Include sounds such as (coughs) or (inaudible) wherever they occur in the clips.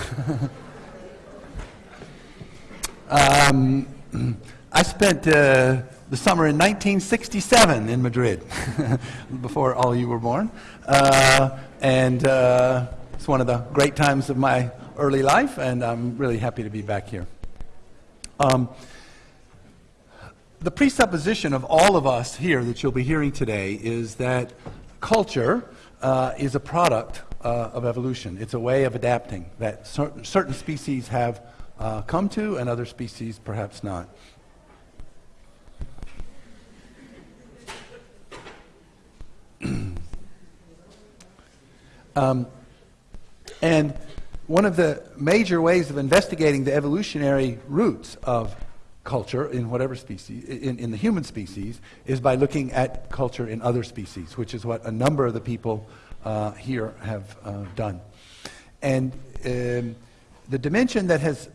(laughs) um, I spent uh, the summer in 1967 in Madrid, (laughs) before all you were born. Uh, and uh, it's one of the great times of my early life, and I'm really happy to be back here. Um, the presupposition of all of us here that you'll be hearing today is that culture uh, is a product uh, of evolution. It's a way of adapting that cer certain species have uh, come to and other species perhaps not. (clears throat) um, and one of the major ways of investigating the evolutionary roots of culture in whatever species, in, in the human species, is by looking at culture in other species, which is what a number of the people uh, here have uh, done. And um, the dimension that has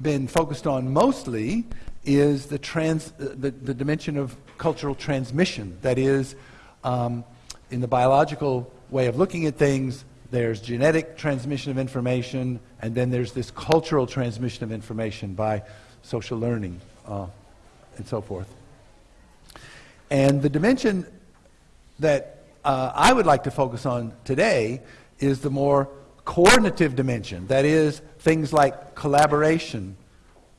been focused on mostly is the, trans, uh, the, the, dimension of cultural transmission. That is, um, in the biological way of looking at things, there's genetic transmission of information, and then there's this cultural transmission of information by social learning, uh, and so forth. And the dimension that uh, I would like to focus on today is the more coordinative dimension. That is, things like collaboration,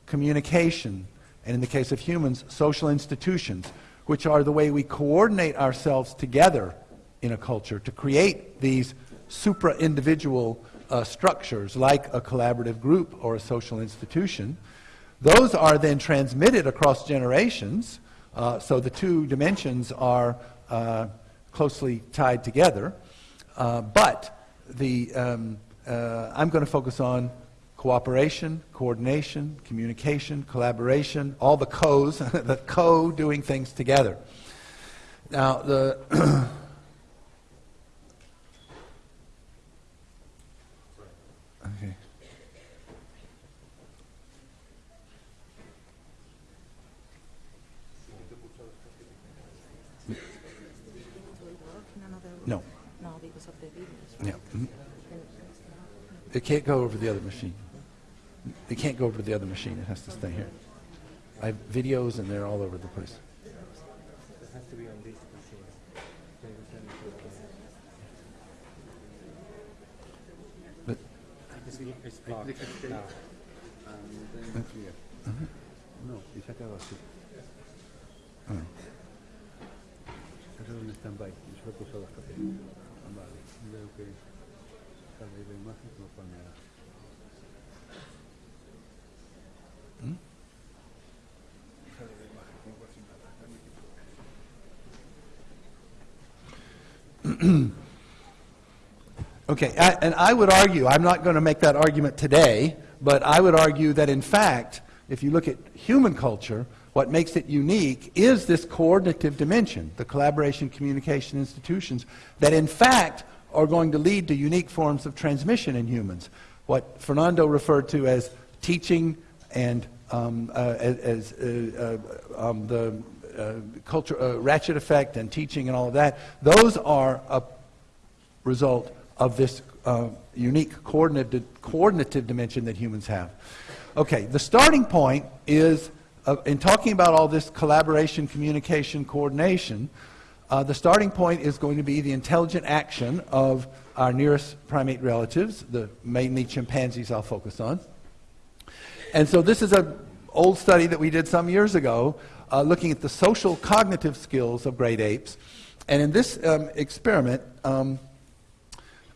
communication, and in the case of humans, social institutions, which are the way we coordinate ourselves together in a culture to create these supra-individual uh, structures like a collaborative group or a social institution. Those are then transmitted across generations, uh, so the two dimensions are uh, closely tied together. Uh, but the, um, uh, I'm going to focus on cooperation, coordination, communication, collaboration, all the co's, (laughs) the co doing things together. Now, the (clears throat) No. No, because of the videos. Yeah. It can't go over the other machine. It can't go over the other machine. It has to stay here. I have videos and they're all over the place. It has to be on this machine. Can you send it to But It's, it's blocked now. Uh-huh. Uh-huh. No, y se acaba así. Eso es un stand-by. y se he puesto hasta que... Vale, veo que sale la imagen. Okay, I, and I would argue, I'm not going to make that argument today, but I would argue that in fact, if you look at human culture, what makes it unique is this coordinative dimension, the collaboration, communication institutions, that in fact are going to lead to unique forms of transmission in humans. What Fernando referred to as teaching and um, uh, as, uh, uh, um, the uh, culture, uh, ratchet effect and teaching and all of that, those are a result of this uh, unique coordinative, coordinative dimension that humans have. Okay, the starting point is, uh, in talking about all this collaboration, communication, coordination, uh, the starting point is going to be the intelligent action of our nearest primate relatives, the mainly chimpanzees I'll focus on. And so this is an old study that we did some years ago uh, looking at the social cognitive skills of great apes. And in this um, experiment, um,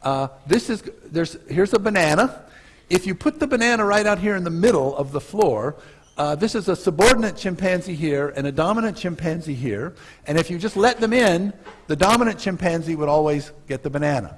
uh, this is, there's, here's a banana. If you put the banana right out here in the middle of the floor, uh, this is a subordinate chimpanzee here and a dominant chimpanzee here. And if you just let them in, the dominant chimpanzee would always get the banana.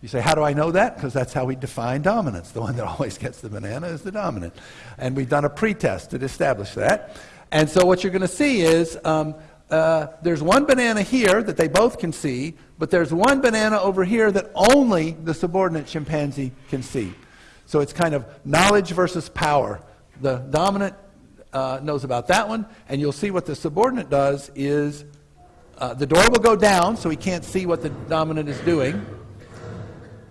You say, how do I know that? Because that's how we define dominance. The one that (laughs) always gets the banana is the dominant. And we've done a pretest to establish that. And so what you're going to see is um, uh, there's one banana here that they both can see, but there's one banana over here that only the subordinate chimpanzee can see. So it's kind of knowledge versus power. The dominant uh, knows about that one, and you'll see what the subordinate does is uh, the door will go down so he can't see what the dominant is doing.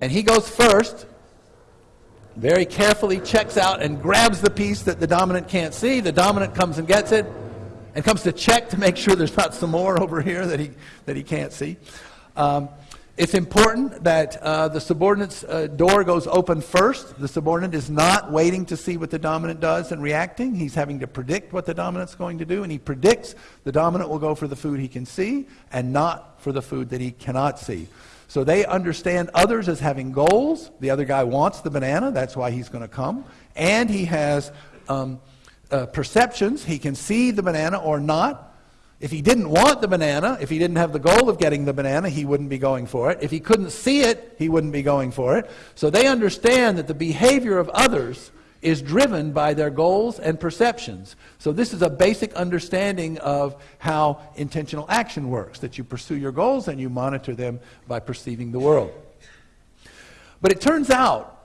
And he goes first, very carefully checks out and grabs the piece that the dominant can't see. The dominant comes and gets it and comes to check to make sure there's not some more (laughs) over here that he, that he can't see. Um, it's important that uh, the subordinate's uh, door goes open first. The subordinate is not waiting to see what the dominant does and reacting. He's having to predict what the dominant's going to do, and he predicts the dominant will go for the food he can see and not for the food that he cannot see. So they understand others as having goals. The other guy wants the banana, that's why he's going to come. And he has um, uh, perceptions. He can see the banana or not. If he didn't want the banana, if he didn't have the goal of getting the banana, he wouldn't be going for it. If he couldn't see it, he wouldn't be going for it. So they understand that the behavior of others is driven by their goals and perceptions. So this is a basic understanding of how intentional action works, that you pursue your goals and you monitor them by perceiving the world. But it turns out,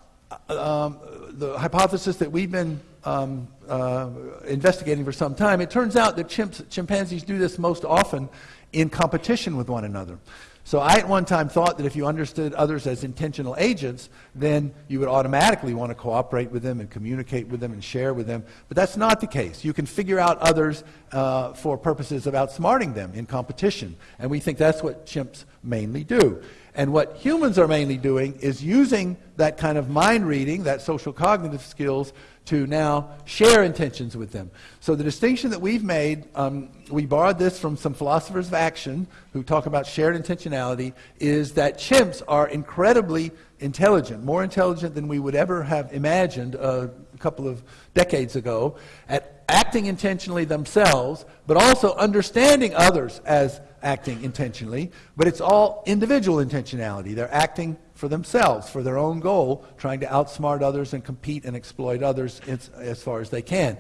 um, the hypothesis that we've been um, uh, investigating for some time, it turns out that chimps, chimpanzees do this most often in competition with one another. So I at one time thought that if you understood others as intentional agents, then you would automatically want to cooperate with them and communicate with them and share with them. But that's not the case. You can figure out others uh, for purposes of outsmarting them in competition. And we think that's what chimps mainly do. And what humans are mainly doing is using that kind of mind reading, that social cognitive skills, to now share intentions with them. So the distinction that we've made, um, we borrowed this from some philosophers of action who talk about shared intentionality, is that chimps are incredibly intelligent, more intelligent than we would ever have imagined uh, a couple of decades ago, at acting intentionally themselves, but also understanding others as acting intentionally. But it's all individual intentionality. They're acting for themselves, for their own goal, trying to outsmart others and compete and exploit others as, far as they can.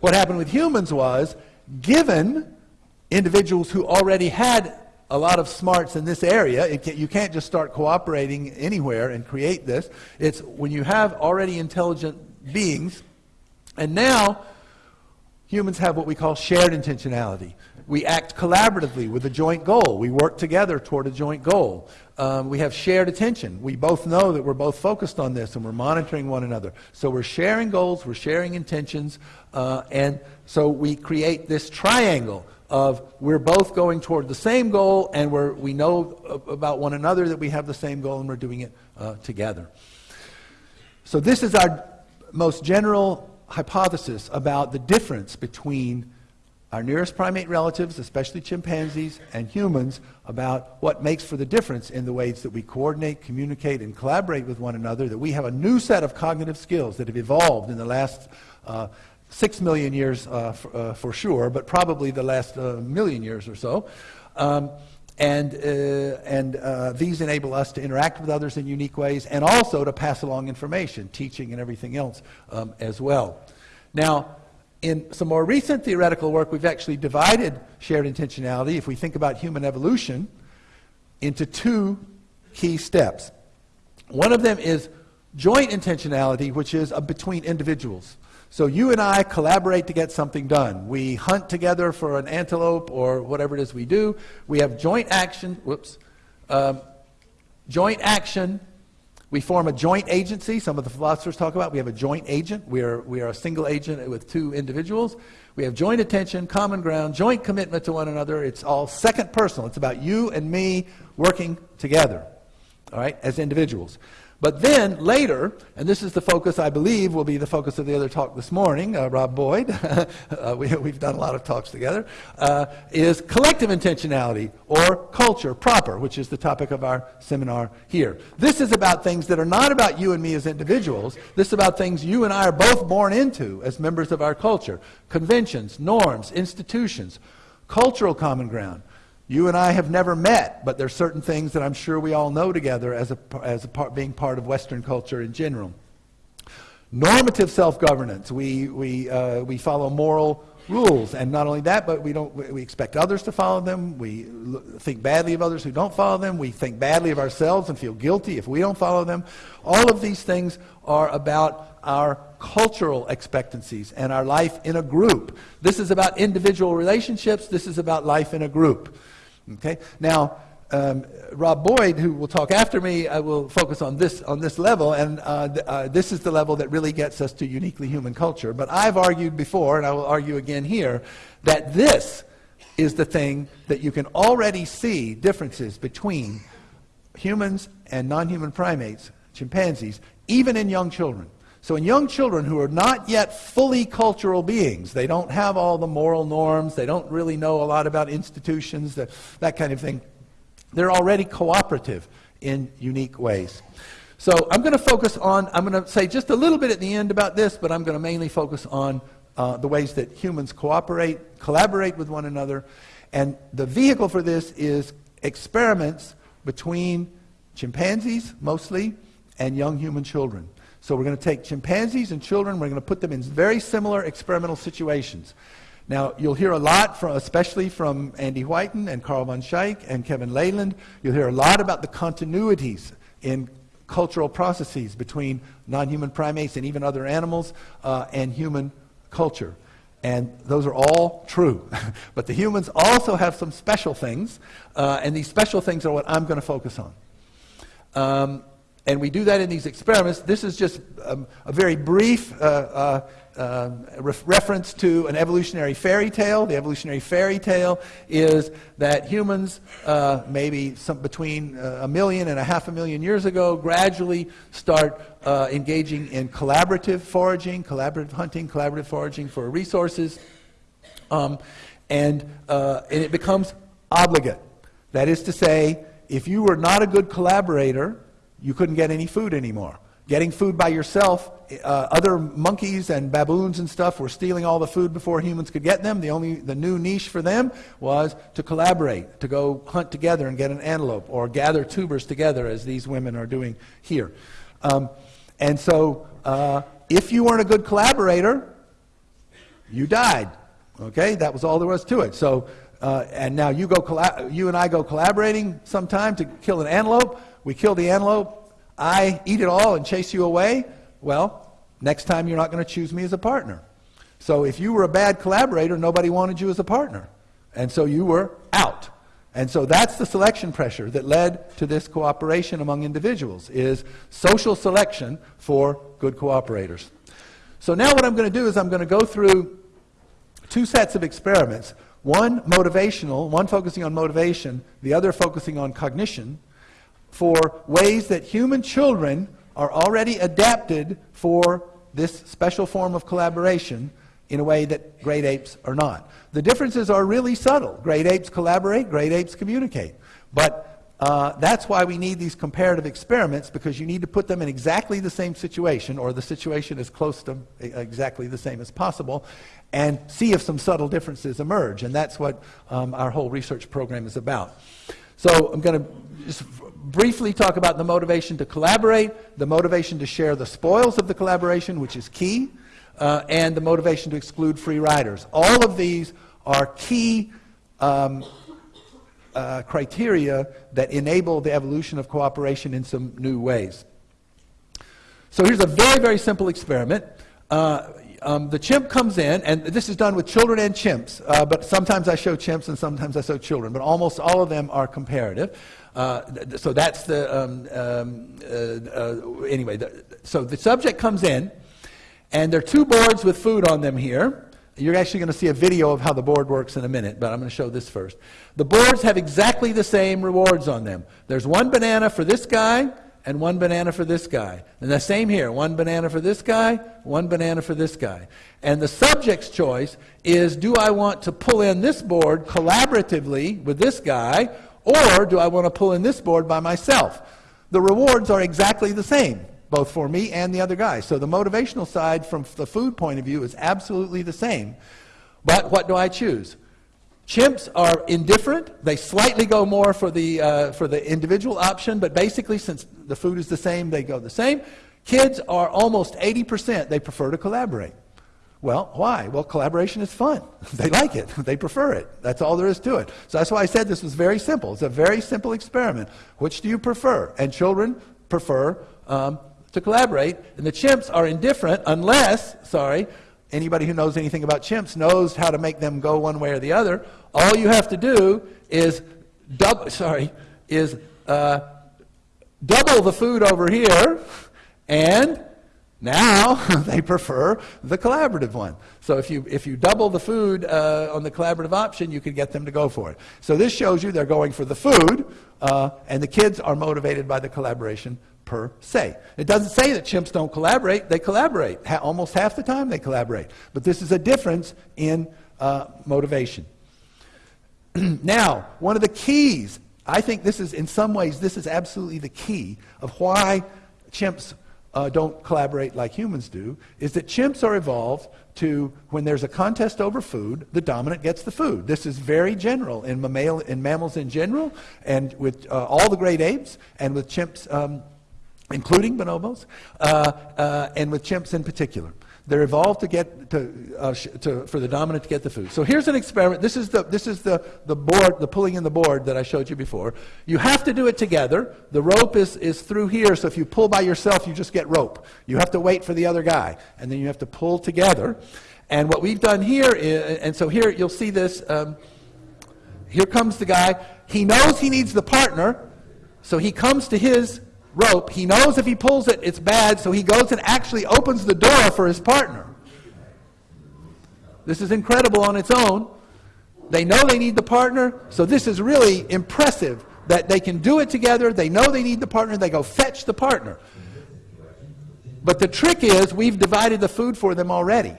What happened with humans was, given individuals who already had a lot of smarts in this area. Can, you can't just start cooperating anywhere and create this. It's when you have already intelligent beings, and now humans have what we call shared intentionality. We act collaboratively with a joint goal. We work together toward a joint goal. Um, we have shared attention. We both know that we're both focused on this and we're monitoring one another. So we're sharing goals, we're sharing intentions, uh, and so we create this triangle of we're both going toward the same goal and we're, we know about one another that we have the same goal and we're doing it uh, together. So this is our most general hypothesis about the difference between our nearest primate relatives, especially chimpanzees and humans, about what makes for the difference in the ways that we coordinate, communicate, and collaborate with one another, that we have a new set of cognitive skills that have evolved in the last uh, six million years uh, for, uh, for, sure, but probably the last uh, million years or so. Um, and, uh, and uh, these enable us to interact with others in unique ways and also to pass along information, teaching and everything else um, as well. Now, in some more recent theoretical work, we've actually divided shared intentionality, if we think about human evolution, into two key steps. One of them is joint intentionality, which is between individuals. So you and I collaborate to get something done. We hunt together for an antelope or whatever it is we do. We have joint action, whoops, um, joint action we form a joint agency. Some of the philosophers talk about we have a joint agent. We are, we are a single agent with two individuals. We have joint attention, common ground, joint commitment to one another. It's all second personal. It's about you and me working together, all right, as individuals. But then later, and this is the focus I believe will be the focus of the other talk this morning, uh, Rob Boyd, (laughs) uh, we, have done a lot of talks together, uh, is collective intentionality or culture proper, which is the topic of our seminar here. This is about things that are not about you and me as individuals. This is about things you and I are both born into as members of our culture. Conventions, norms, institutions, cultural common ground. You and I have never met, but there's certain things that I'm sure we all know together as, a, as a part, being part of Western culture in general. Normative self-governance. We, we, uh, we follow moral rules, and not only that, but we, don't, we expect others to follow them. We think badly of others who don't follow them. We think badly of ourselves and feel guilty if we don't follow them. All of these things are about our cultural expectancies and our life in a group. This is about individual relationships. This is about life in a group. Okay? Now, um, Rob Boyd, who will talk after me, I will focus on this on this level, and uh, th- uh, this is the level that really gets us to uniquely human culture. But I've argued before, and I will argue again here, that this is the thing that you can already see differences between humans and non-human primates, chimpanzees, even in young children. So in young children who are not yet fully cultural beings, they don't have all the moral norms, they don't really know a lot about institutions, that, that kind of thing. They're already cooperative in unique ways. So I'm going to focus on, I'm going to say just a little bit at the end about this, but I'm going to mainly focus on uh, the ways that humans cooperate, collaborate with one another. And the vehicle for this is experiments between chimpanzees, mostly, and young human children. So we're going to take chimpanzees and children, we're going to put them in very similar experimental situations. Now, you'll hear a lot, from, especially from Andy Whiten and Carel van Schaik and Kevin Laland. You'll hear a lot about the continuities in cultural processes between non-human primates and even other animals uh, and human culture. And those are all true. (laughs) but the humans also have some special things, uh, and these special things are what I'm going to focus on. Um, and we do that in these experiments. This is just um, a very brief uh, uh, uh, re- reference to an evolutionary fairy tale. The evolutionary fairy tale is that humans, uh, maybe some, between uh, a million and a half a million years ago, gradually start uh, engaging in collaborative foraging, collaborative hunting, collaborative foraging for resources. Um, and, and it becomes obligate. That is to say, if you were not a good collaborator, you couldn't get any food anymore. Getting food by yourself, uh, other monkeys and baboons and stuff were stealing all the food before humans could get them. The only the new niche for them was to collaborate, to go hunt together and get an antelope, or gather tubers together, as these women are doing here. Um, and so, uh, if you weren't a good collaborator, you died. Okay, that was all there was to it. So, uh, and now you go, you and I go collaborating sometime to kill an antelope we kill the antelope, I eat it all and chase you away, well, next time you're not going to choose me as a partner. So if you were a bad collaborator, nobody wanted you as a partner. And so you were out. And so that's the selection pressure that led to this cooperation among individuals is social selection for good cooperators. So now what I'm going to do is I'm going to go through two sets of experiments, one motivational, one focusing on motivation, the other focusing on cognition, for ways that human children are already adapted for this special form of collaboration in a way that great apes are not. The differences are really subtle. Great apes collaborate, great apes communicate. But uh, that's why we need these comparative experiments because you need to put them in exactly the same situation or the situation as close to exactly the same as possible and see if some subtle differences emerge. And that's what um, our whole research program is about. So I'm going to just briefly talk about the motivation to collaborate, the motivation to share the spoils of the collaboration, which is key, uh, and the motivation to exclude free riders. All of these are key um, uh, criteria that enable the evolution of cooperation in some new ways. So here's a very, very simple experiment. Uh, um, the chimp comes in, and this is done with children and chimps, uh, but sometimes I show chimps and sometimes I show children, but almost all of them are comparative. Uh, th- so that's the, um, um, uh, uh, anyway, the, so the subject comes in, and there are two boards with food on them here. You're actually going to see a video of how the board works in a minute, but I'm going to show this first. The boards have exactly the same rewards on them. There's one banana for this guy, and one banana for this guy. And the same here one banana for this guy, one banana for this guy. And the subject's choice is do I want to pull in this board collaboratively with this guy, or do I want to pull in this board by myself? The rewards are exactly the same, both for me and the other guy. So the motivational side from the food point of view is absolutely the same. But what do I choose? Chimps are indifferent. They slightly go more for the, uh, for the individual option, but basically, since the food is the same, they go the same. Kids are almost 80%, they prefer to collaborate. Well, why? Well, collaboration is fun. (laughs) they like it. They prefer it. That's all there is to it. So that's why I said this was very simple. It's a very simple experiment. Which do you prefer? And children prefer um, to collaborate, and the chimps are indifferent unless, sorry, anybody who knows anything about chimps knows how to make them go one way or the other. All you have to do is double, sorry, is uh, double the food over here, and now (laughs) they prefer the collaborative one. So if you, if you double the food uh, on the collaborative option, you can get them to go for it. So this shows you they're going for the food, uh, and the kids are motivated by the collaboration per se. It doesn't say that chimps don't collaborate. They collaborate. Ha- almost half the time they collaborate. But this is a difference in uh, motivation. (clears throat) now, one of the keys, I think this is, in some ways, this is absolutely the key of why chimps uh, don't collaborate like humans do, is that chimps are evolved to, when there's a contest over food, the dominant gets the food. This is very general in, mammal, in mammals in general, and with uh, all the great apes, and with chimps, um, including bonobos, uh, uh and with chimps in particular. They're evolved to get to, uh, to, for the dominant to get the food. So here's an experiment. This is the this is the, the board, the pulling in the board that I showed you before. You have to do it together. The rope is is through here. So if you pull by yourself, you just get rope. You have to wait for the other guy, and then you have to pull together. And what we've done here is, and so here you'll see this. Um, here comes the guy. He knows he needs the partner, so he comes to his rope. He knows if he pulls it, it's bad, so he goes and actually opens the door for his partner. This is incredible on its own. They know they need the partner, so this is really impressive that they can do it together. They know they need the partner, they go fetch the partner. But the trick is, we've divided the food for them already.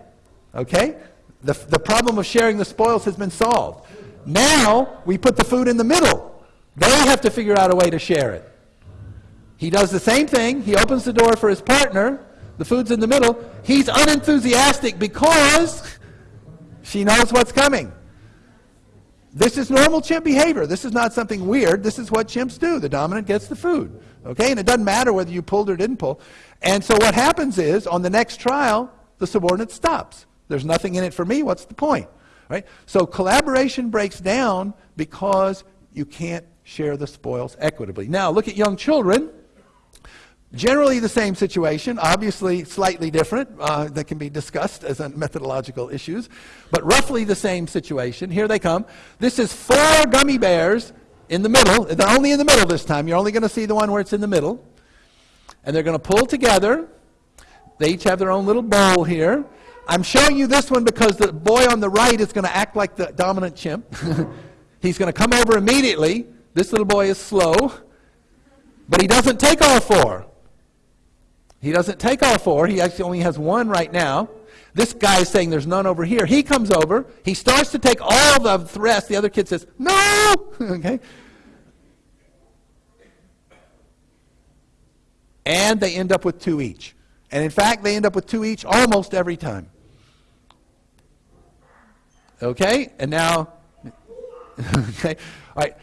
Okay? The, the problem of sharing the spoils has been solved. Now, we put the food in the middle. They have to figure out a way to share it. He does the same thing. He opens the door for his partner. The food's in the middle. He's unenthusiastic because she knows what's coming. This is normal chimp behavior. This is not something weird. This is what chimps do. The dominant gets the food. Okay? And it doesn't matter whether you pulled or didn't pull. And so what happens is, on the next trial, the subordinate stops. There's nothing in it for me. What's the point? Right? So collaboration breaks down because you can't share the spoils equitably. Now, look at young children. Generally the same situation, obviously slightly different, uh, that can be discussed as methodological issues, but roughly the same situation. Here they come. This is four gummy bears in the middle. They're only in the middle this time. You're only going to see the one where it's in the middle. And they're going to pull together. They each have their own little bowl here. I'm showing you this one because the boy on the right is going to act like the dominant chimp. (laughs) He's going to come over immediately. This little boy is slow, but he doesn't take all four. He doesn't take all four. He actually only has one right now. This guy is saying there's none over here. He comes over. He starts to take all the rest. The other kid says, no! (laughs) okay? And they end up with two each. And in fact, they end up with two each almost every time. Okay? And now, (laughs) okay? All right.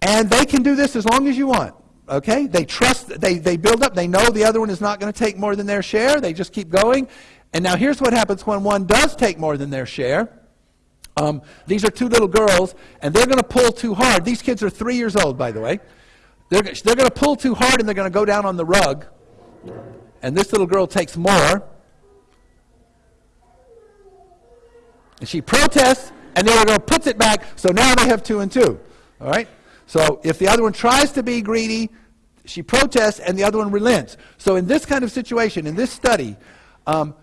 And they can do this as long as you want. Okay? They trust, they, they build up, they know the other one is not going to take more than their share. They just keep going. And now here's what happens when one does take more than their share. Um, these are two little girls, and they're going to pull too hard. These kids are three years old, by the way. They're, they're going to pull too hard, and they're going to go down on the rug. And this little girl takes more. And she protests, and the other girl puts it back, so now they have two and two. All right? So if the other one tries to be greedy, she protests and the other one relents. So in this kind of situation, in this study, um,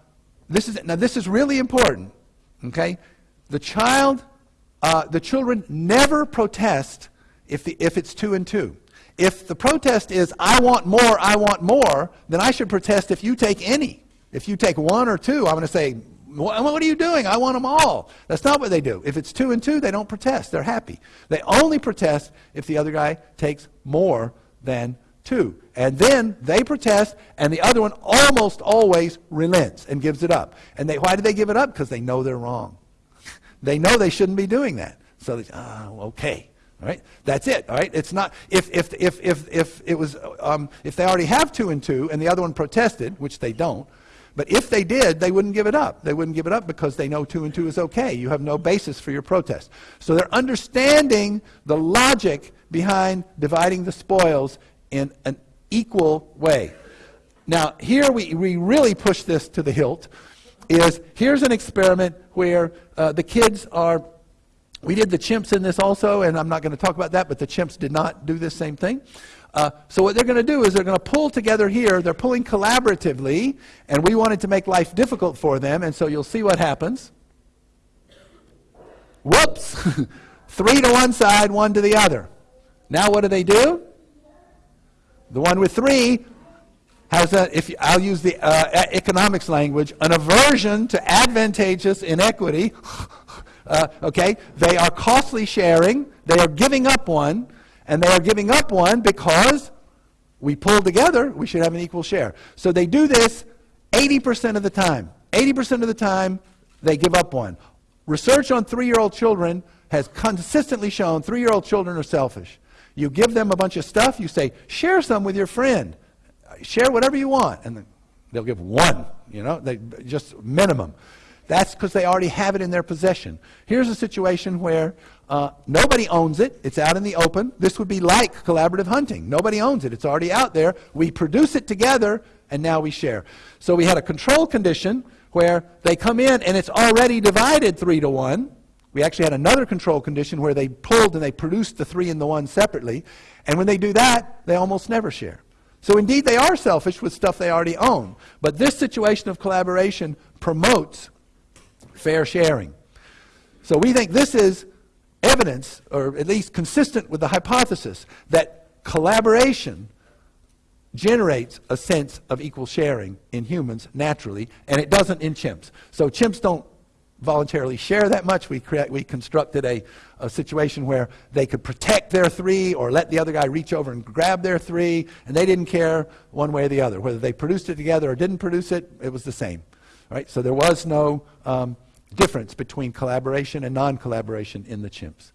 this is, now this is really important, okay? The child, uh, the children never protest if, the, if it's two and two. If the protest is, I want more, I want more, then I should protest if you take any. If you take one or two, I'm going to say, what are you doing? I want them all. That's not what they do. If it's two and two, they don't protest. They're happy. They only protest if the other guy takes more than two. And then they protest, and the other one almost always relents and gives it up. And they, why do they give it up? Because they know they're wrong. they know they shouldn't be doing that. So they, oh, okay. All right, that's it. All right, it's not if if if if if it was um, if they already have two and two and the other one protested, which they don't. But if they did, they wouldn't give it up. They wouldn't give it up because they know two and two is okay. You have no basis for your protest. So they're understanding the logic behind dividing the spoils in an equal way. Now, here we, we really push this to the hilt. Is here's an experiment where uh, the kids are We did the chimps in this also, and I'm not going to talk about that, but the chimps did not do this same thing. Uh, so what they're going to do is they're going to pull together here. They're pulling collaboratively, and we wanted to make life difficult for them, and so you'll see what happens. Whoops! (laughs) Three to one side, one to the other. Now what do they do? The one with three has a, if you, I'll use the uh, economics language, an aversion to advantageous inequity. (laughs) uh, okay, they are costly sharing. They are giving up one, and they are giving up one because we pull together. We should have an equal share. So they do this 80% of the time. 80% of the time, they give up one. Research on three-year-old children has consistently shown three-year-old children are selfish. You give them a bunch of stuff. You say, share some with your friend share whatever you want. And they'll give one, you know, they, just minimum. That's because they already have it in their possession. Here's a situation where uh, nobody owns it. It's out in the open. This would be like collaborative hunting. Nobody owns it. It's already out there. We produce it together, and now we share. So we had a control condition where they come in, and it's already divided three to one. We actually had another control condition where they pulled and they produced the three and the one separately. And when they do that, they almost never share. So indeed, they are selfish with stuff they already own. But this situation of collaboration promotes fair sharing. So we think this is evidence, or at least consistent with the hypothesis, that collaboration generates a sense of equal sharing in humans naturally, and it doesn't in chimps. So chimps don't voluntarily share that much. We, create, we constructed a, a situation where they could protect their three or let the other guy reach over and grab their three, and they didn't care one way or the other. Whether they produced it together or didn't produce it, it was the same. Right? So there was no um, difference between collaboration and non collaboration in the chimps.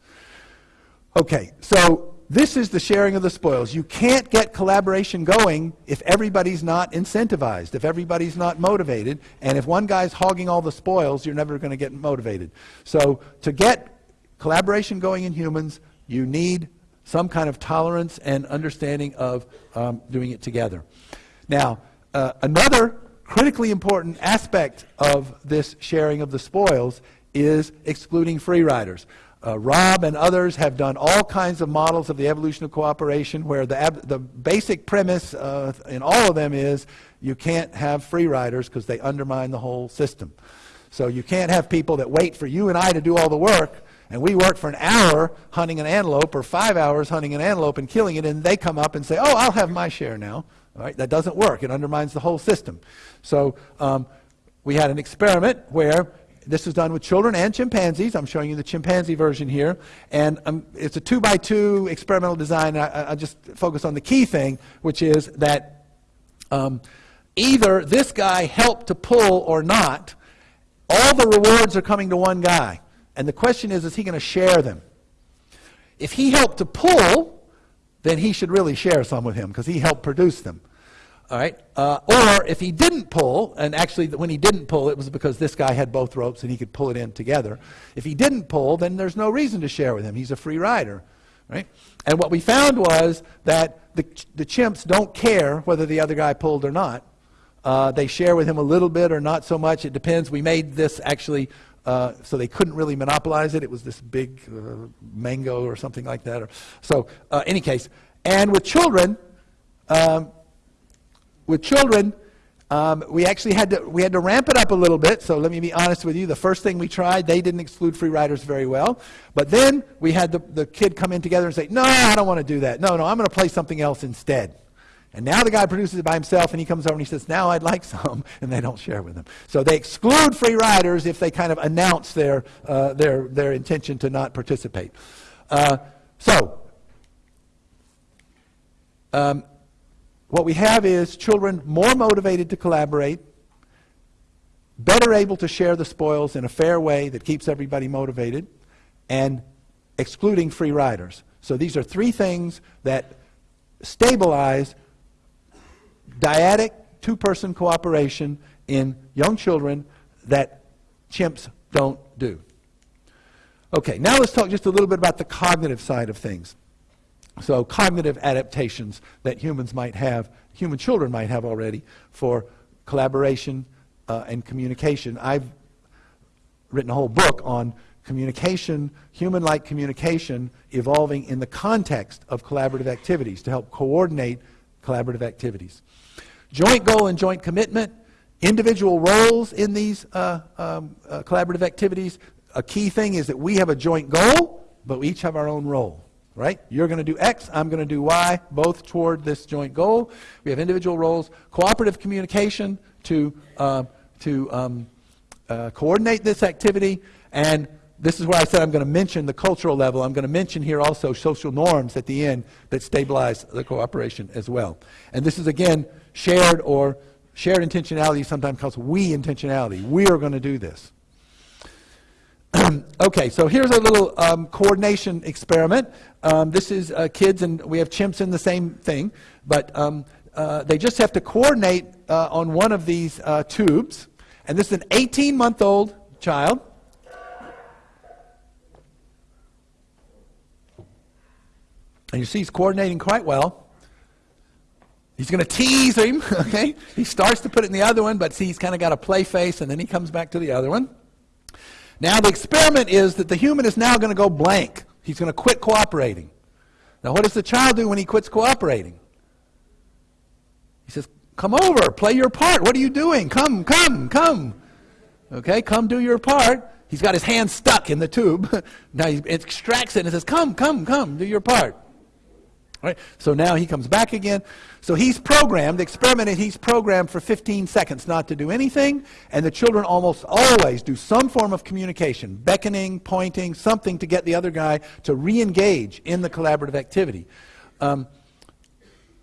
Okay, so this is the sharing of the spoils. You can't get collaboration going if everybody's not incentivized, if everybody's not motivated, and if one guy's hogging all the spoils, you're never going to get motivated. So to get collaboration going in humans, you need some kind of tolerance and understanding of um, doing it together. Now, uh, another critically important aspect of this sharing of the spoils is excluding free riders. Uh, Rob and others have done all kinds of models of the evolution of cooperation where the, the basic premise uh, in all of them is you can't have free riders because they undermine the whole system. So you can't have people that wait for you and I to do all the work and we work for an hour hunting an antelope or five hours hunting an antelope and killing it and they come up and say, oh, I'll have my share now. Right? That doesn't work. It undermines the whole system. So um, we had an experiment where this was done with children and chimpanzees. I'm showing you the chimpanzee version here. And um, it's a two by two experimental design. I, I, just focus on the key thing, which is that um, either this guy helped to pull or not, all the rewards are coming to one guy. And the question is, is he going to share them? If he helped to pull, then he should really share some with him because he helped produce them. All right? Uh, or if he didn't pull, and actually when he didn't pull, it was because this guy had both ropes and he could pull it in together. If he didn't pull, then there's no reason to share with him. He's a free rider. Right? And what we found was that the, the chimps don't care whether the other guy pulled or not. Uh, they share with him a little bit or not so much. It depends. We made this actually uh, so they couldn't really monopolize it. It was this big uh, mango or something like that. Or, so, uh, any case, and with children, um, with children, um, we actually had to we had to ramp it up a little bit. So let me be honest with you. The first thing we tried, they didn't exclude free riders very well. But then we had the, the kid come in together and say, "No, I don't want to do that. No, no, I'm going to play something else instead." And now the guy produces it by himself, and he comes over and he says, "Now I'd like (laughs) some," and they don't share with him. So they exclude free riders if they kind of announce their uh, their their intention to not participate. Uh, so. Um, what we have is children more motivated to collaborate, better able to share the spoils in a fair way that keeps everybody motivated, and excluding free riders. So these are three things that stabilize dyadic two person cooperation in young children that chimps don't do. Okay, now let's talk just a little bit about the cognitive side of things. So, cognitive adaptations that humans might have, human children might have already for collaboration uh, and communication. I've written a whole book on communication, human like communication, evolving in the context of collaborative activities to help coordinate collaborative activities. Joint goal and joint commitment, individual roles in these uh, um, uh, collaborative activities. A key thing is that we have a joint goal, but we each have our own role. Right? You're going to do X, I'm going to do Y, both toward this joint goal. We have individual roles, cooperative communication to, uh, to um, uh, coordinate this activity, and this is where I said I'm going to mention the cultural level. I'm going to mention here also social norms at the end that stabilize the cooperation as well. And this is again shared or shared intentionality, sometimes called we intentionality. We are going to do this. (clears throat) okay, so here's a little um, coordination experiment. Um, this is uh, kids, and we have chimps in the same thing, but um, uh, they just have to coordinate uh, on one of these uh, tubes. And this is an 18 month old child. And you see he's coordinating quite well. He's going to tease him, (laughs) okay? He starts to put it in the other one, but see, he's kind of got a play face, and then he comes back to the other one. Now, the experiment is that the human is now going to go blank. He's going to quit cooperating. Now, what does the child do when he quits cooperating? He says, Come over, play your part. What are you doing? Come, come, come. Okay, come do your part. He's got his hand stuck in the tube. (laughs) now he extracts it and says, Come, come, come, do your part. Right? So now he comes back again. So he's programmed, the experiment he's programmed for 15 seconds not to do anything, and the children almost always do some form of communication, beckoning, pointing, something to get the other guy to re engage in the collaborative activity. Um,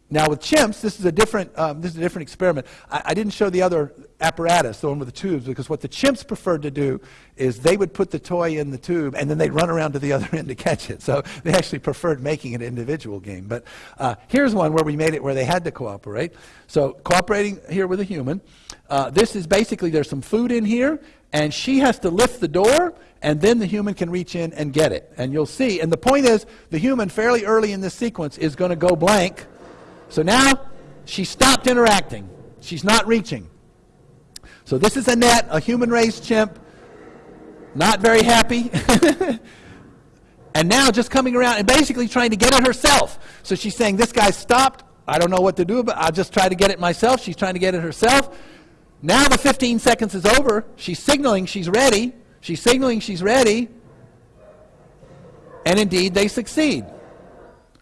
now with chimps, this is a different, um, this is a different experiment. I, I, didn't show the other apparatus, the one with the tubes, because what the chimps preferred to do is they would put the toy in the tube and then they'd run around to the (laughs) other end to catch it. So they actually preferred making an individual game. But uh, here's one where we made it where they had to cooperate. So cooperating here with a human. Uh, this is basically there's some food in here and she has to lift the door and then the human can reach in and get it. And you'll see, and the point is the human fairly early in this sequence is going to go blank so now she stopped interacting. She's not reaching. So this is Annette, a human raised chimp, not very happy. (laughs) and now just coming around and basically trying to get it herself. So she's saying, This guy stopped. I don't know what to do, but I'll just try to get it myself. She's trying to get it herself. Now the 15 seconds is over. She's signaling she's ready. She's signaling she's ready. And indeed, they succeed.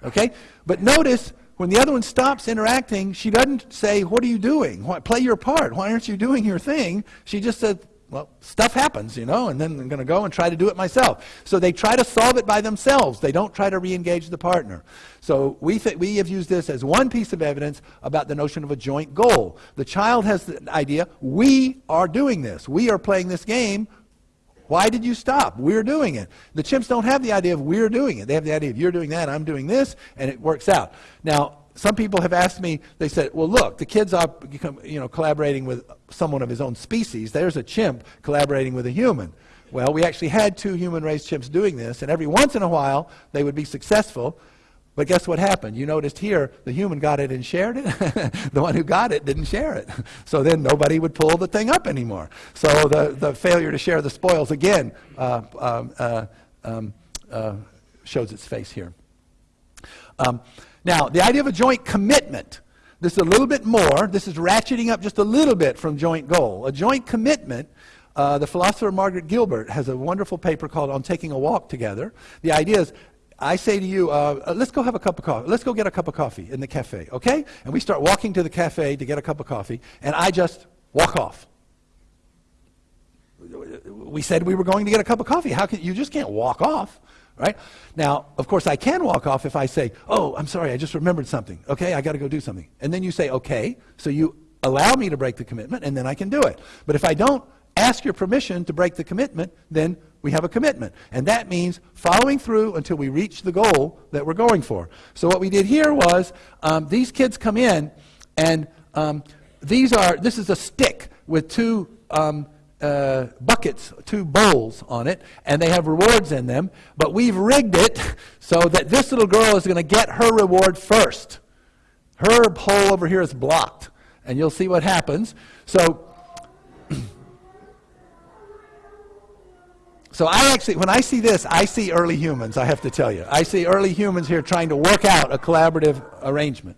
Okay? But notice when the other one stops interacting, she doesn't say, What are you doing? Why, play your part. Why aren't you doing your thing? She just said, Well, stuff happens, you know, and then I'm going to go and try to do it myself. So they try to solve it by themselves. They don't try to re engage the partner. So we, we have used this as one piece of evidence about the notion of a joint goal. The child has the idea, We are doing this. We are playing this game. Why did you stop? We're doing it. The chimps don't have the idea of we're doing it. They have the idea of you're doing that, I'm doing this, and it works out. Now, some people have asked me, they said, well, look, the kid's are you know, collaborating with someone of his own species. There's a chimp collaborating with a human. Well, we actually had two human race chimps doing this, and every once in a while they would be successful. But guess what happened? You noticed here the human got it and shared it. (laughs) the one who got it didn't share it. (laughs) So then nobody would pull the thing up anymore. So the, the failure to share the spoils again uh, um, uh, um, uh, shows its face here. Um, now, the idea of a joint commitment. This is a little bit more. This is ratcheting up just a little bit from joint goal. A joint commitment uh, the philosopher Margaret Gilbert has a wonderful paper called On Taking a Walk Together. The idea is I say to you, uh, uh, let's go have a cup of coffee. Let's go get a cup of coffee in the cafe, okay? And we start walking to the cafe to get a cup of coffee, and I just walk off. We said we were going to get a cup of coffee. How can you just can't walk off, right? Now, of course, I can walk off if I say, "Oh, I'm sorry, I just remembered something. Okay, I got to go do something." And then you say, "Okay," so you allow me to break the commitment, and then I can do it. But if I don't ask your permission to break the commitment, then we have a commitment. And that means following through until we reach the goal that we're going for. So what we did here was um, these kids come in, and um, these are, this is a stick with two um, uh, buckets, two bowls on it, and they have rewards in them. But we've rigged it (laughs) so that this little girl is going to get her reward first. Her hole over here is blocked, and you'll see what happens. So So I actually, when I see this, I see early humans, I have to tell you. I see early humans here trying to work out a collaborative arrangement.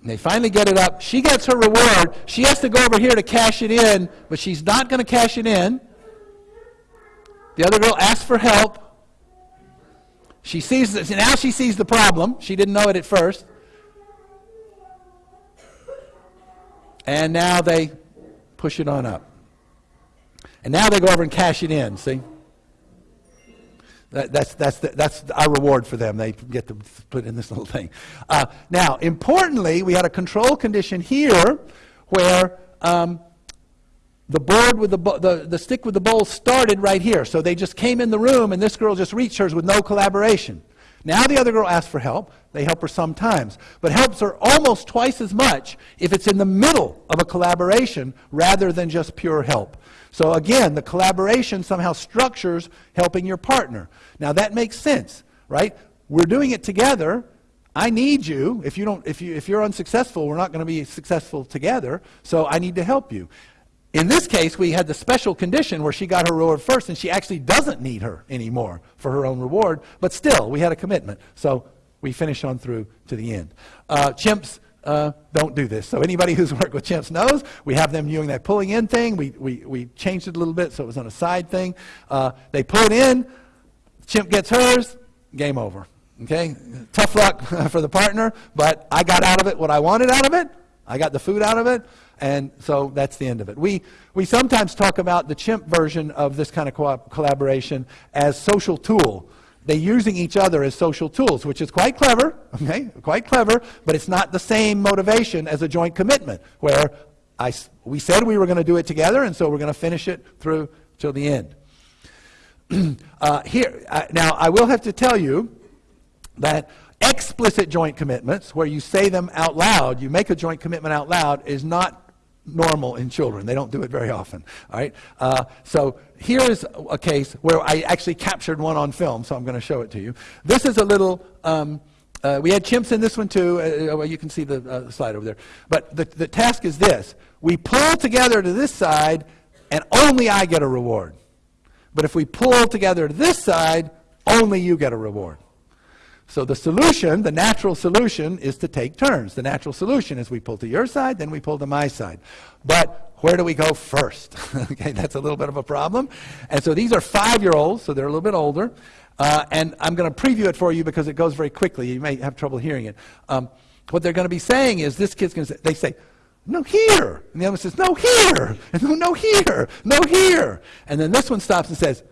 And they finally get it up. She gets her reward. She has to go over here to cash it in, but she's not going to cash it in. The other girl asks for help. She sees this, now she sees the problem. She didn't know it at first. And now they push it on up. And now they go over and cash it in, see? That, that's, that's, the, that's our reward for them. They get to put in this little thing. Uh, now, importantly, we had a control condition here where um, the board with the, the, the stick with the bowl started right here. So they just came in the room, and this girl just reached hers with no collaboration. Now the other girl asks for help. They help her sometimes. But helps her almost twice as much if it's in the middle of a collaboration rather than just pure help. So again, the collaboration somehow structures helping your partner. Now that makes sense, right? We're doing it together. I need you. If, you don't, if, you, if you're unsuccessful, we're not going to be successful together. So I need to help you. In this case, we had the special condition where she got her reward first, and she actually doesn't need her anymore for her own reward. But still, we had a commitment. So we finish on through to the end. Uh, chimps uh, don't do this. So anybody who's (laughs) worked with chimps knows we have them doing that pulling in thing. We, we, we changed it a little bit so it was on a side thing. Uh, they pull it in, chimp gets hers, game over. Okay? Tough luck (laughs) for the partner, but I got out of it what I wanted out of it. I got the food out of it, and so that's the end of it. We, we sometimes talk about the chimp version of this kind of co- collaboration as social tool they're using each other as social tools, which is quite clever, okay, quite clever, but it's not the same motivation as a joint commitment, where I, we said we were going to do it together, and so we're going to finish it through till the end. (clears throat) uh, here, uh, now, I will have to tell you that explicit joint commitments, where you say them out loud, you make a joint commitment out loud, is not normal in children. They don't do it very often. All right. Uh, so here is a case where I actually captured one on film, so I'm going to show it to you. This is a little. Um, uh, we had chimps in this one too. Uh, well, you can see the uh, slide over there. But the, the task is this: we pull together to this side, and only I get a reward. But if we pull together to this side, only you get a reward. So the solution, the natural solution, is to take turns. The natural solution is we pull to your side, then we pull to my side. But where do we go first? (laughs) okay, that's a little bit of a problem. And so these are five-year-olds, so they're a little bit older. Uh, and I'm going to preview it for you because it goes very quickly. You may have trouble hearing it. Um, what they're going to be saying is this kid's going to say, they say, no, here. And the other one says, no, here. And no, no, here. No, here. And then this one stops and says,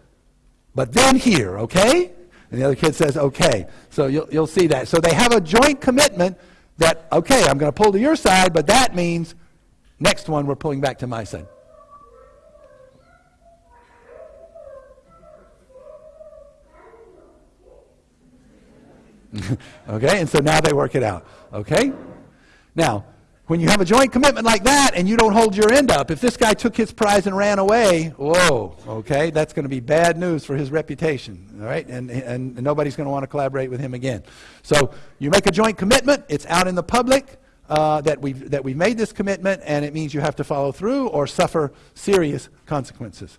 but then here, okay? And the other kid says, okay. So you'll, you'll see that. So they have a joint commitment that, okay, I'm going to pull to your side, but that means next one we're pulling back to my side. (laughs) okay, and so now they work it out. Okay? Now, when you have a joint commitment like that and you don't hold your end up, if this guy took his prize and ran away, whoa, okay, that's going to be bad news for his reputation, all right? And, and, and nobody's going to want to collaborate with him again. So you make a joint commitment, it's out in the public uh, that, we've, that we've made this commitment, and it means you have to follow through or suffer serious consequences.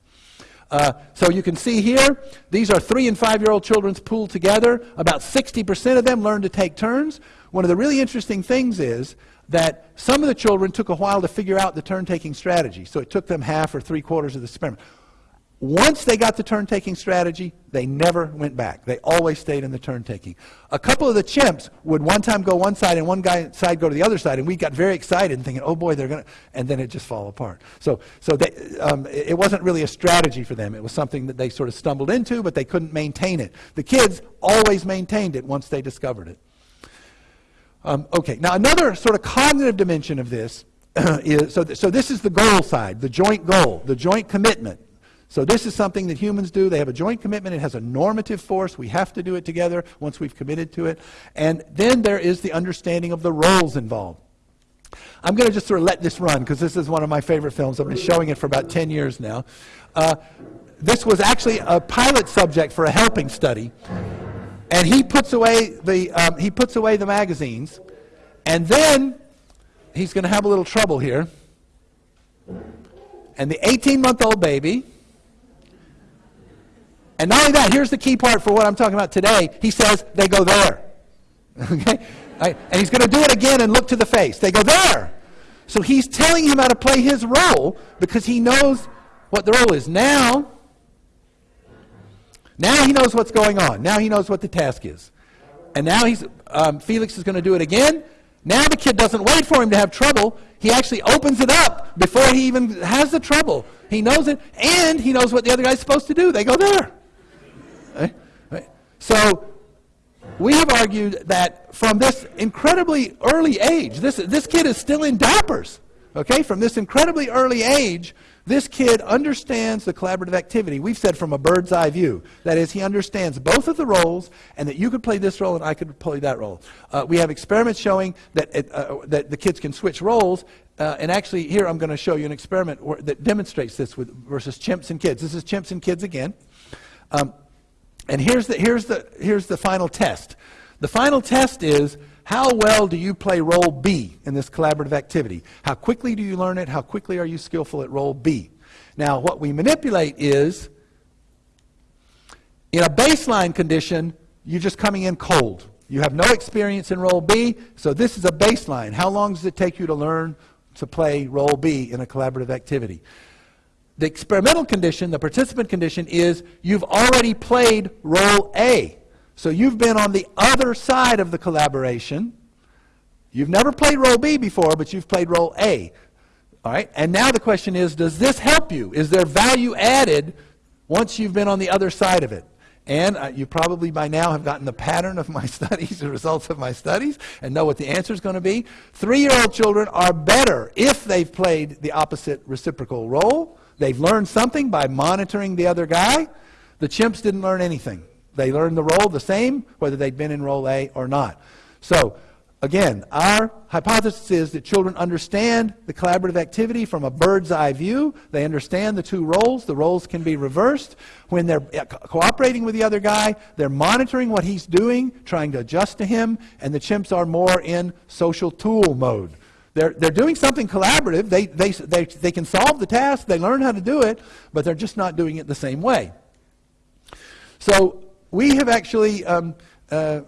Uh, so you can see here, these are three and five year old children's pooled together. About 60% of them learn to take turns. One of the really interesting things is that some of the children took a while to figure out the turn taking strategy. So it took them half or three quarters of the experiment. Once they got the turn taking strategy, they never went back. They always stayed in the turn taking. A couple of the chimps would one time go one side and one guy side go to the other side, and we got very excited and thinking, oh boy, they're going to, and then it just fall apart. So, so they, um, it wasn't really a strategy for them. It was something that they sort of stumbled into, but they couldn't maintain it. The kids always maintained it once they discovered it. Um, okay, now another sort of cognitive dimension of this (clears throat) is so, th- so this is the goal side, the joint goal, the joint commitment. So this is something that humans do. They have a joint commitment. It has a normative force. We have to do it together once we've committed to it. And then there is the understanding of the roles involved. I'm going to just sort of let this run because this is one of my favorite films. I've been showing it for about 10 years now. Uh, this was actually a pilot subject for a helping study and he puts away the um, he puts away the magazines, and then he's going to have a little trouble here. and the 18 month old baby. And not only that, here's the key part for what I'm talking about today. He says they go there. (laughs) Okay? Right? And he's going to do it again and look to the face. They go there. So he's telling him how to play his role because he knows what the role is. Now, now he knows what's going on. Now he knows what the task is. And now he's, um, Felix is going to do it again. Now the kid doesn't wait for him to have trouble. He actually opens it up before he even has the trouble. He knows it, and he knows what the other guy's supposed to do. They go there. Right? Right? So we have argued that from this incredibly early age, this, this kid is still in diapers. Okay, from this incredibly early age, this kid understands the collaborative activity. We've said from a bird's eye view. That is, he understands both of the roles and that you could play this role and I could play that role. Uh, we have experiments showing that, it, uh, that the kids can switch roles. Uh, and actually, here I'm going to show you an experiment that demonstrates this with, versus chimps and kids. This is chimps and kids again. Um, and here's the, here's, the, here's the final test. The final test is how well do you play role B in this collaborative activity? How quickly do you learn it? How quickly are you skillful at role B? Now, what we manipulate is in a baseline condition, you're just coming in cold. You have no experience in role B, so this is a baseline. How long does it take you to learn to play role B in a collaborative activity? The experimental condition, the participant condition, is you've already played role A. So you've been on the other side of the collaboration. You've never played role B before, but you've played role A. All right? And now the question is does this help you? Is there value added once you've been on the other side of it? And uh, you probably by now have gotten the pattern of my (laughs) studies, the results of my studies, and know what the answer is going to be. Three year old children are better if they've played the opposite reciprocal role. They've learned something by monitoring the other guy. The chimps didn't learn anything. They learned the role the same, whether they'd been in role A or not. So, again, our hypothesis is that children understand the collaborative activity from a bird's eye view. They understand the two roles. The roles can be reversed. When they're co- cooperating with the other guy, they're monitoring what he's doing, trying to adjust to him, and the chimps are more in social tool mode. They're, they're doing something collaborative. They, they, they, they can solve the task, they learn how to do it, but they're just not doing it the same way. So we have actually, um, uh,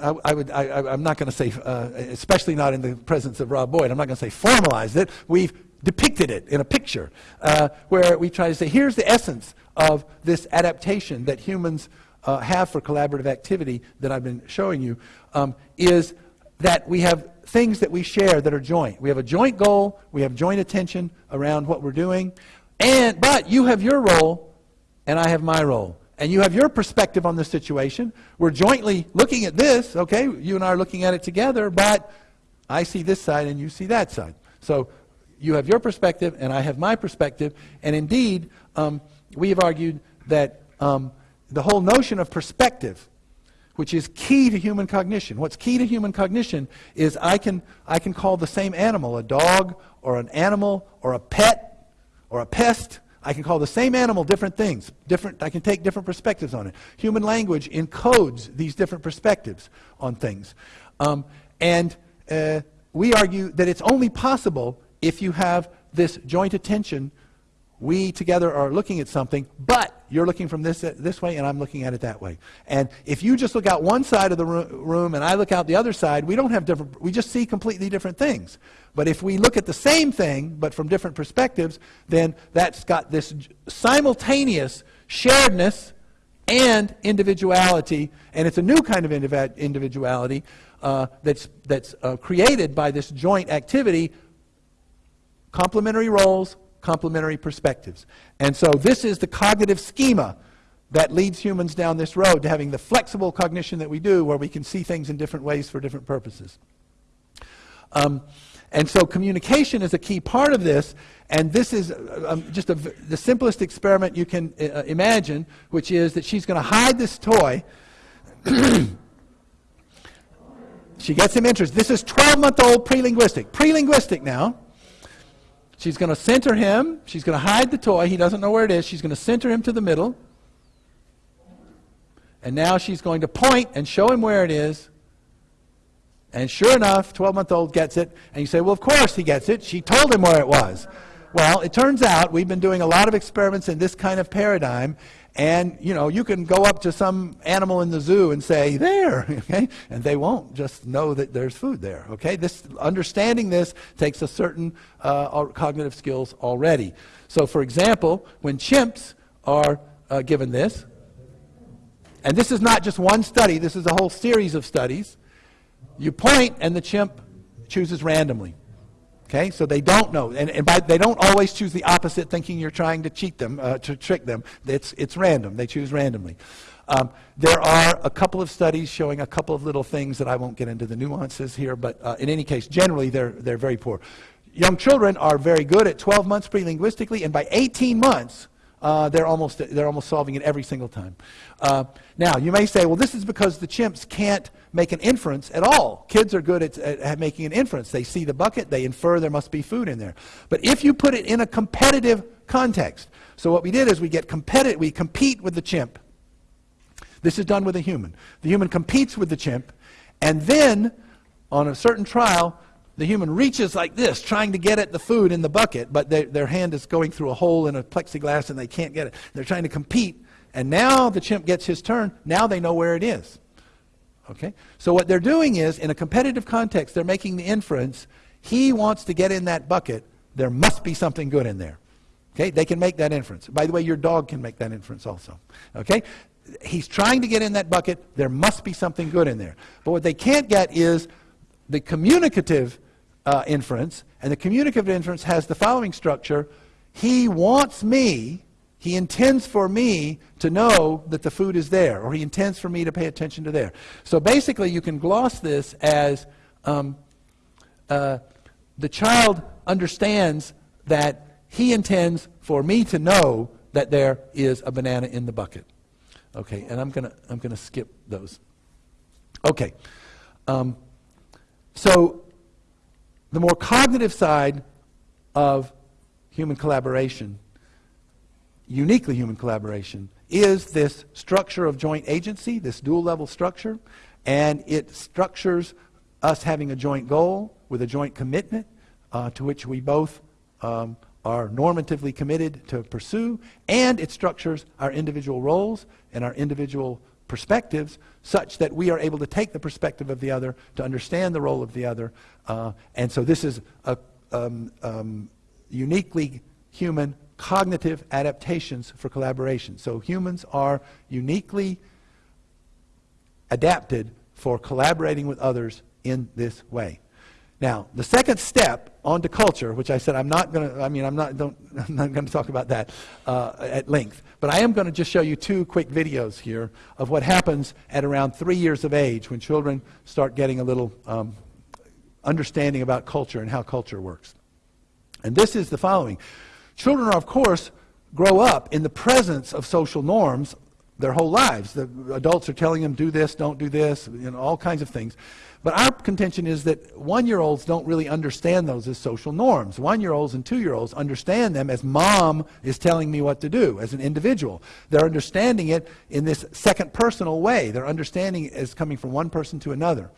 I, I, would, I, am not going to say, uh, especially not in the presence of Rob Boyd, I'm not going to say formalized it. We've depicted it in a picture uh, where we try to say, here's the essence of this adaptation that humans uh, have for collaborative activity that I've been showing you, um, is that we have things that we share that are joint. We have a joint goal, we have joint attention around what we're doing, and, but you have your role, and I have my role and you have your perspective on the situation. We're jointly looking at this, okay? You and I are looking at it together, but I see this side and you see that side. So you have your perspective and I have my perspective. And indeed, um, we have argued that um, the whole notion of perspective, which is key to human cognition, what's key to human cognition is I can, I can call the same animal a dog or an animal or a pet or a pest I can call the same animal different things. Different, I can take different perspectives on it. Human language encodes these different perspectives on things. Um, and uh, we argue that it's only possible if you have this joint attention. We together are looking at something, but you're looking from this, this way and I'm looking at it that way. And if you just look out one side of the room and I look out the other side, we don't have different, we just see completely different things. But if we look at the same thing, but from different perspectives, then that's got this simultaneous sharedness and individuality, and it's a new kind of individuality uh, that's, that's uh, created by this joint activity, complementary roles, complementary perspectives. And so this is the cognitive schema that leads humans down this road to having the flexible cognition that we do, where we can see things in different ways for different purposes. Um, and so communication is a key part of this, and this is uh, um, just the simplest experiment you can uh, imagine, which is that she's going to hide this toy. (coughs) she gets him interested. This is 12 month old pre linguistic. Pre linguistic now. She's going to center him. She's going to hide the toy. He doesn't know where it is. She's going to center him to the middle. And now she's going to point and show him where it is. And sure enough, 12 month old gets it. And you say, well, of course he gets it. She told him where it was. Well, it turns out we've been doing a lot of experiments in this kind of paradigm, and you know, you can go up to some animal in the zoo and say, "There," (laughs) okay, and they won't just know that there's food there. Okay, this understanding this takes a certain uh, cognitive skills already. So, for example, when chimps are uh, given this, and this is not just one study; this is a whole series of studies. You point, and the chimp chooses randomly. Okay, so they don't know, and, and by, they don't always choose the opposite, thinking you're trying to cheat them, uh, to trick them. It's, it's random. They choose randomly. Um, there are a couple of studies showing a couple of little things that I won't get into the nuances here, but uh, in any case, generally they're, they're very poor. Young children are very good at 12 months pre-linguistically, and by 18 months, uh, they're, almost, they're almost solving it every single time. Uh, now, you may say, well, this is because the chimps can't make an inference at all. Kids are good at, at, at making an inference. They see the bucket, they infer there must be food in there. But if you put it in a competitive context, so what we did is we get competitive, we compete with the chimp. This is done with a human. The human competes with the chimp, and then on a certain trial, the human reaches like this, trying to get at the food in the bucket, but they, their hand is going through a hole in a plexiglass and they can't get it. They're trying to compete, and now the chimp gets his turn. Now they know where it is. Okay? So what they're doing is, in a competitive context, they're making the inference, he wants to get in that bucket, there must be something good in there. Okay? They can make that inference. By the way, your dog can make that inference also. Okay? He's trying to get in that bucket, there must be something good in there. But what they can't get is the communicative uh, inference, and the communicative inference has the following structure. He wants me, he intends for me to know that the food is there, or he intends for me to pay attention to there. So basically, you can gloss this as um, uh, the child understands that he intends for me to know that there is a banana in the bucket. Okay, and I'm to I'm to skip those. Okay. Um, so the more cognitive side of human collaboration, uniquely human collaboration, is this structure of joint agency, this dual level structure, and it structures us having a joint goal with a joint commitment uh, to which we both um, are normatively committed to pursue, and it structures our individual roles and our individual perspectives such that we are able to take the perspective of the other, to understand the role of the other. Uh, and so this is a um, um, uniquely human cognitive adaptations for collaboration. So humans are uniquely adapted for collaborating with others in this way. Now, the second step onto culture, which I said I'm not going to, I mean, I'm not, don't, (laughs) I'm not going to talk about that uh, at length, but I am going to just show you two quick videos here of what happens at around three years of age when children start getting a little um, understanding about culture and how culture works. And this is the following. Children, are, of course, grow up in the presence of social norms their whole lives. The adults are telling them, do this, don't do this, you know, all kinds of things. But our contention is that one year olds don't really understand those as social norms. One year olds and two year olds understand them as mom is telling me what to do as an individual. They're understanding it in this second personal way. They're understanding it as coming from one person to another.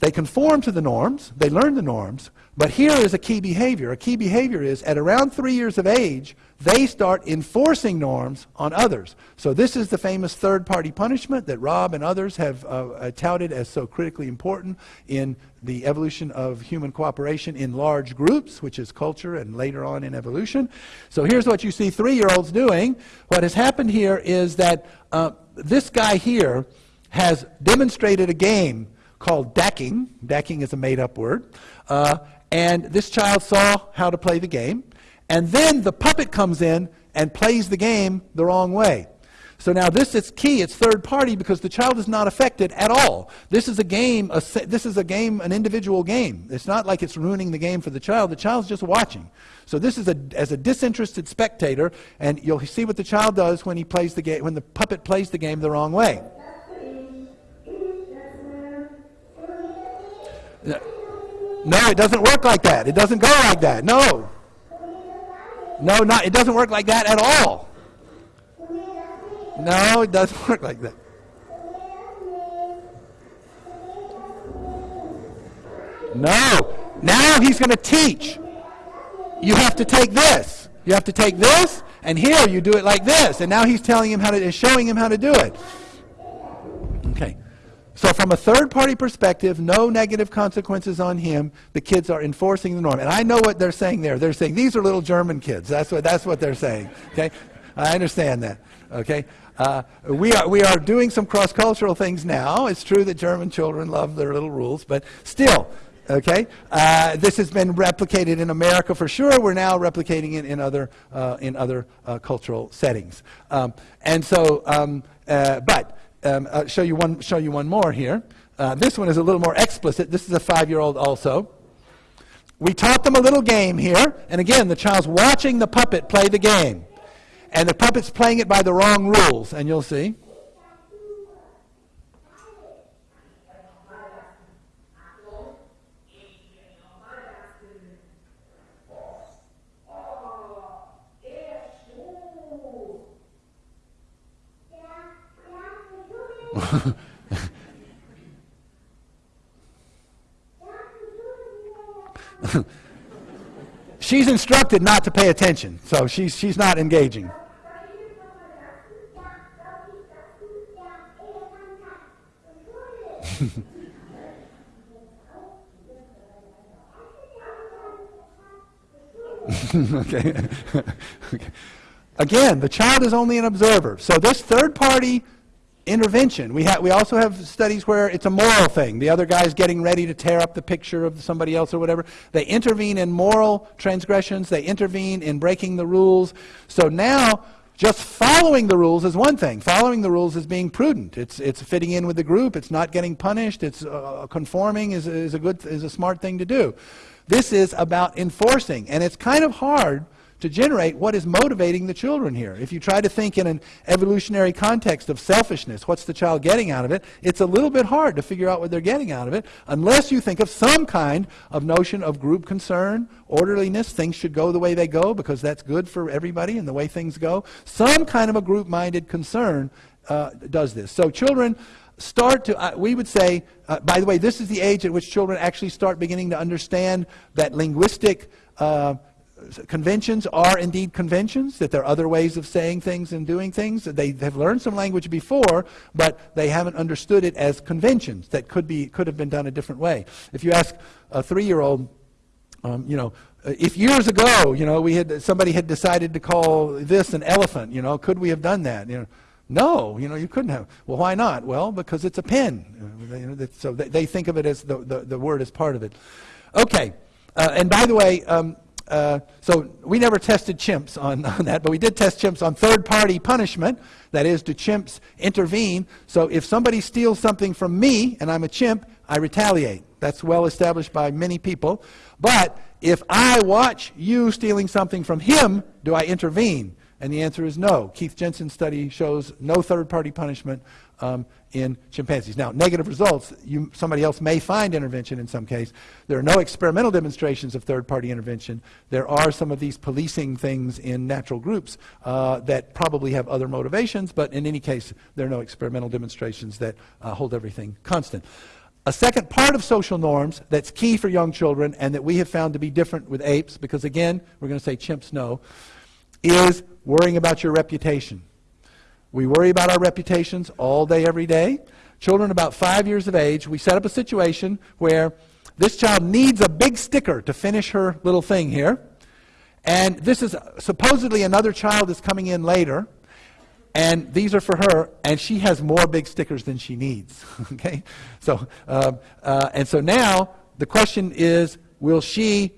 They conform to the norms, they learn the norms, but here is a key behavior. A key behavior is at around three years of age, they start enforcing norms on others. So this is the famous third-party punishment that Rob and others have uh, uh, touted as so critically important in the evolution of human cooperation in large groups, which is culture and later on in evolution. So here's what you see three-year-olds doing. What has happened here is that uh, this guy here has demonstrated a game called decking. Decking is a made-up word. Uh, and this child saw how to play the game. And then the puppet comes in and plays the game the wrong way. So now this is key. It's third party because the child is not affected at all. This is a game. A, this is a game, an individual game. It's not like it's ruining the game for the child. The child's just watching. So this is a, as a disinterested spectator, and you'll see what the child does when he plays the game, when the puppet plays the game the wrong way. No, it doesn't work like that. It doesn't go like that. No. No, not, it doesn't work like that at all. No, it doesn't (laughs) work like that. No. Now he's going to teach. you have to take this. You have to take this, and here you do it like this. And now he's telling him how to, showing him how to do it. Okay. So from a third party perspective, no negative consequences on him. The kids are enforcing the norm. And I know what they're saying there. They're saying these are little German kids. That's what, that's what they're saying. Okay? I understand that. Okay? Uh, we, are, we are doing some cross cultural things now. It's true that German children love their little rules, but still, okay? Uh, this has been replicated in America for sure. We're now replicating it in other, uh, in other uh, cultural settings. Um, and so, um, uh, but um, I'll show you one, show you one more here. Uh, this one is a little more explicit. This is a five-year-old also. We taught them a little game here, and again, the child's watching the puppet play the game. And the puppet's playing it by the wrong rules, and you'll see. She's instructed not to pay attention, so she's, she's not engaging. (laughs) okay. okay. (laughs) Again, the child is only an observer. So this third party intervention. We, we also have studies where it's a moral thing. The other guy's getting ready to tear up the picture of somebody else or whatever. They intervene in moral transgressions, they intervene in breaking the rules. So now, just following the rules is one thing. Following the rules is being prudent. It's, it's fitting in with the group. It's not getting punished. It's uh, conforming is, is, a good, is a smart thing to do. This is about enforcing, and it's kind of hard to generate what is motivating the children here. If you try to think in an evolutionary context of selfishness, what's the child getting out of it, it's a little bit hard to figure out what they're getting out of it unless you think of some kind of notion of group concern, orderliness, things should go the way they go because that's good for everybody and the way things go. Some kind of a group minded concern uh, does this. So children start to, uh, we would say, uh, by the way, this is the age at which children actually start beginning to understand that linguistic uh, conventions are indeed conventions, that there are other ways of saying things and doing things. They have learned some language before, but they haven't understood it as conventions that could, be, could have been done a different way. If you ask a three-year-old, um, you know, if years ago, you know, we had, somebody had decided to call this an elephant, you know, could we have done that? You know, no, you know, you couldn't have. Well, why not? Well, because it's a pen. So they think of it as the, the, the word as part of it. Okay. Uh, and by the way, um, uh, so we never tested chimps on, (laughs) on that, but we did test chimps on third-party punishment. That is, do chimps intervene? So if somebody steals something from me and I'm a chimp, I retaliate. That's well established by many people. But if I watch you stealing something from him, do I intervene? And the answer is no. Keith Jensen's study shows no third-party punishment um, in chimpanzees. Now, negative results, you, somebody else may find intervention in some case. There are no experimental demonstrations of third-party intervention. There are some of these policing things in natural groups uh, that probably have other motivations, but in any case, there are no experimental demonstrations that uh, hold everything constant. A second part of social norms that's key for young children and that we have found to be different with apes, because again, we're going to say chimps no, is worrying about your reputation. We worry about our reputations all day, every day. Children about five years of age, we set up a situation where this child needs a big sticker to finish her little thing here. And this is supposedly another child is coming in later. And these are for her, and she has more big stickers than she needs. (laughs) okay? So, uh, uh, and so now the question is will she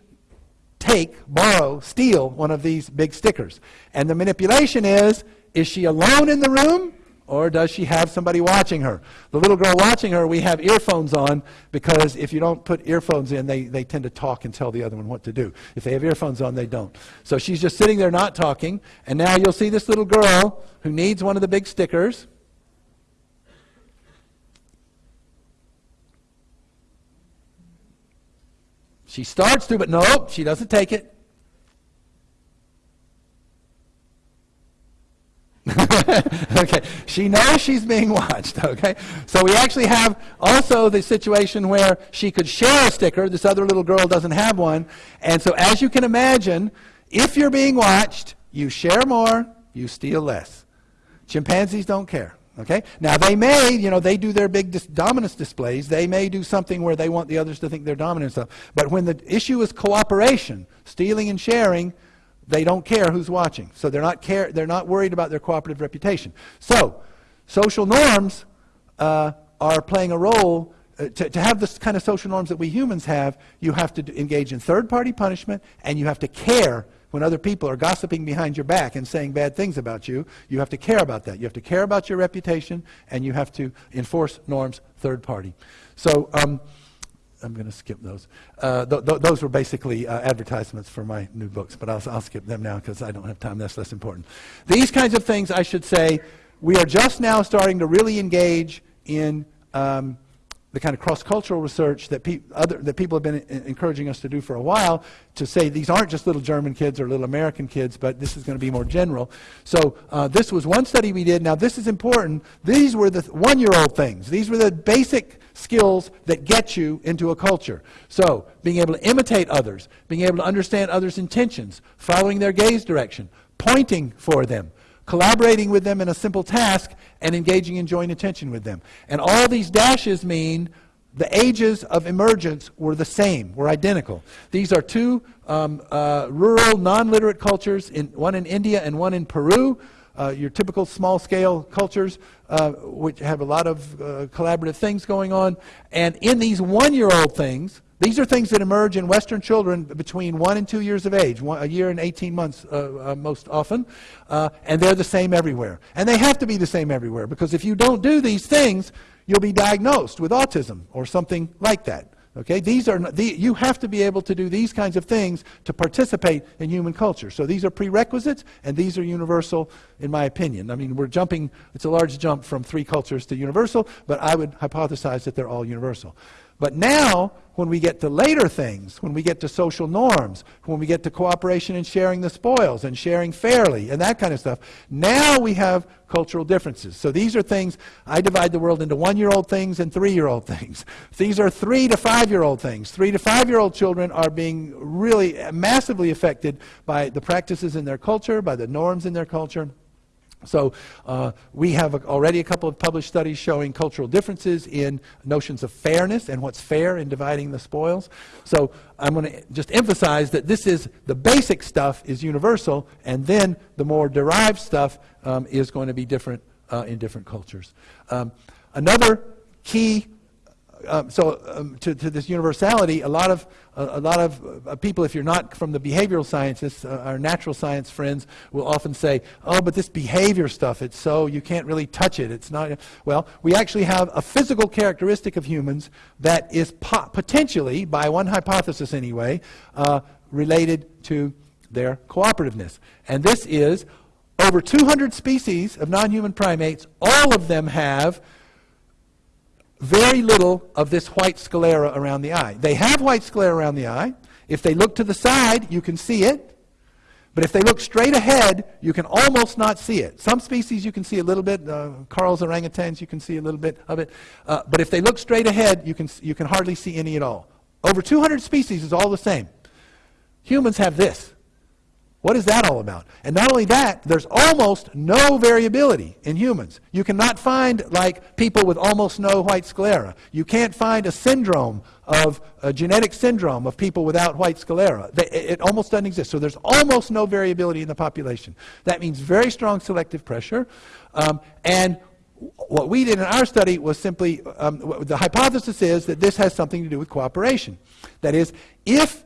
take, borrow, steal one of these big stickers? And the manipulation is is she alone in the room? Or does she have somebody watching her? The little girl watching her, we have earphones on because if you don't put earphones in, they, they tend to talk and tell the other one what to do. If they have earphones on, they don't. So she's just sitting there not talking. And now you'll see this little girl who needs one of the big stickers. She starts to, but nope, she doesn't take it. (laughs) okay, she knows she's being watched. Okay, so we actually have also the situation where she could share a sticker. This other little girl doesn't have one, and so as you can imagine, if you're being watched, you share more, you steal less. Chimpanzees don't care. Okay? Now they may, you know, they do their big dis- dominance displays. They may do something where they want the others to think they're dominant and stuff. But when the issue is cooperation, stealing and sharing, they don't care who's watching. So they're not care. They're not worried about their cooperative reputation. So social norms uh, are playing a role. Uh, to, to have this kind of social norms that we humans have, you have to engage in third-party punishment, and you have to care when other people are gossiping behind your back and saying bad things about you, you have to care about that. You have to care about your reputation, and you have to enforce norms third party. So um, I'm going to skip those. Uh, th- th- those were basically uh, advertisements for my new books, but I'll, I'll skip them now because I don't have time. That's less important. These kinds of things, I should say, we are just now starting to really engage in. Um, the kind of cross-cultural research that, other, that people have been encouraging us to do for a while to say these aren't just little German kids or little American kids, but this is going to be more general. So uh, this was one study we did. Now this is important. These were the th- one-year-old things. These were the basic skills that get you into a culture. So being able to imitate others, being able to understand others' intentions, following their gaze direction, pointing for them, collaborating with them in a simple task, and engaging in joint attention with them. And all these dashes mean the ages of emergence were the same, were identical. These are two um, uh, rural, non-literate cultures, in, one in India and one in Peru. Uh, your typical small-scale cultures, uh, which have a lot of uh, collaborative things going on. And in these one-year-old things, these are things that emerge in Western children between one and two years of age, one, a year and 18 months uh, uh, most often, uh, and they're the same everywhere. And they have to be the same everywhere because if you don't do these things, you'll be diagnosed with autism or something like that. Okay, these are the, you have to be able to do these kinds of things to participate in human culture. So these are prerequisites, and these are universal, in my opinion. I mean, we're jumping; it's a large jump from three cultures to universal, but I would hypothesize that they're all universal. But now, when we get to later things, when we get to social norms, when we get to cooperation and sharing the spoils and sharing fairly and that kind of stuff, now we have cultural differences. So these are things, I divide the world into one year old things and three year old things. (laughs) These are three to five year old things. Three to five year old children are being really massively affected by the practices in their culture, by the norms in their culture. So uh, we have a, already a couple of published studies showing cultural differences in notions of fairness and what's fair in dividing the spoils. So I'm going to just emphasize that this is the basic stuff is universal, and then the more derived stuff um, is going to be different uh, in different cultures. Um, another key um, so um, to, to, this universality, a lot of, uh, a lot of uh, people, if you're not from the behavioral sciences, uh, our natural science friends will often say, oh, but this behavior stuff, it's so, you can't really touch it. It's not, well, we actually have a physical characteristic of humans that is po- potentially, by one hypothesis anyway, uh, related to their cooperativeness. And this is over 200 species of non-human primates, all of them have very little of this white sclera around the eye. They have white sclera around the eye. If they look to the side, you can see it. But if they look straight ahead, you can almost not see it. Some species you can see a little bit. Uh, Carel's orangutans, you can see a little bit of it. Uh, but if they look straight ahead, you can, you can hardly see any at all. Over 200 species is all the same. Humans have this. What is that all about? And not only that, there's almost no variability in humans. You cannot find like people with almost no white sclera. You can't find a syndrome of a genetic syndrome of people without white sclera. It almost doesn't exist. So there's almost no variability in the population. That means very strong selective pressure. Um, and what we did in our study was simply um, the hypothesis is that this has something to do with cooperation. That is, if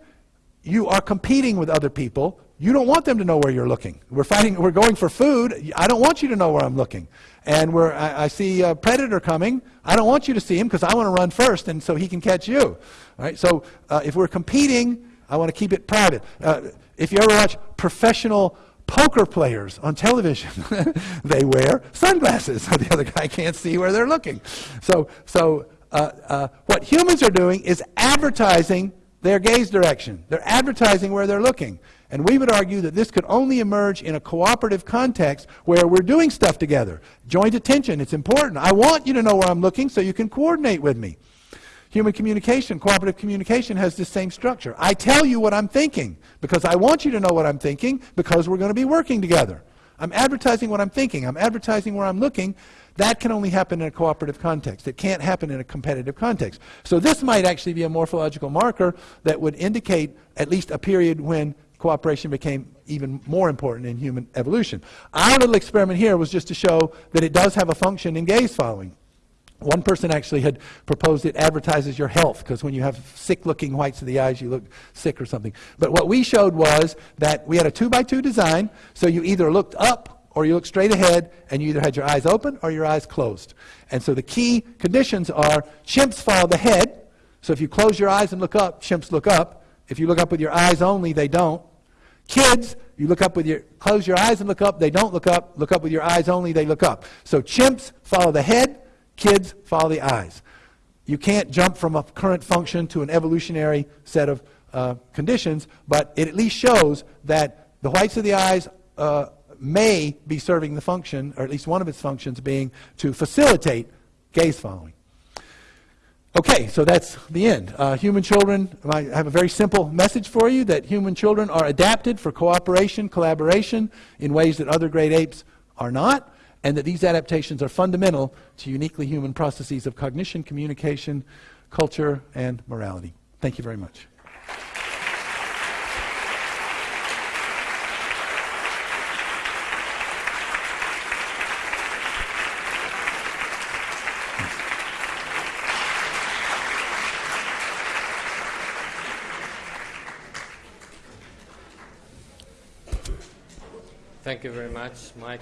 you are competing with other people, you don't want them to know where you're looking. We're fighting, we're going for food. I don't want you to know where I'm looking. And where I, I see a predator coming, I don't want you to see him because I want to run first and so he can catch you. Right? So uh, if we're competing, I want to keep it private. Uh, if you ever watch professional poker players on television, (laughs) they wear sunglasses so (laughs) the other guy can't see where they're looking. So, so uh, uh, what humans are doing is advertising their gaze direction. They're advertising where they're looking. And we would argue that this could only emerge in a cooperative context where we're doing stuff together. Joint attention, it's important. I want you to know where I'm looking so you can coordinate with me. Human communication, cooperative communication has this same structure. I tell you what I'm thinking because I want you to know what I'm thinking because we're going to be working together. I'm advertising what I'm thinking. I'm advertising where I'm looking. That can only happen in a cooperative context. It can't happen in a competitive context. So this might actually be a morphological marker that would indicate at least a period when cooperation became even more important in human evolution. Our little experiment here was just to show that it does have a function in gaze following. One person actually had proposed it advertises your health because when you have sick looking whites of the eyes, you look sick or something. But what we showed was that we had a two by two design, so you either looked up or you looked straight ahead, and you either had your eyes open or your eyes closed. And so the key conditions are chimps follow the head. So if you close your eyes and look up, chimps look up. If you look up with your eyes only, they don't. Kids, you look up with your close your eyes and look up, they don't look up. Look up with your eyes only, they look up. So chimps follow the head, Kids, follow the eyes. You can't jump from a current function to an evolutionary set of uh, conditions, but it at least shows that the whites of the eyes uh, may be serving the function, or at least one of its functions being to facilitate gaze following. Okay, so that's the end. Uh, human children, I have a very simple message for you that human children are adapted for cooperation, collaboration in ways that other great apes are not and that these adaptations are fundamental to uniquely human processes of cognition, communication, culture, and morality. Thank you very much. You very much, Mike.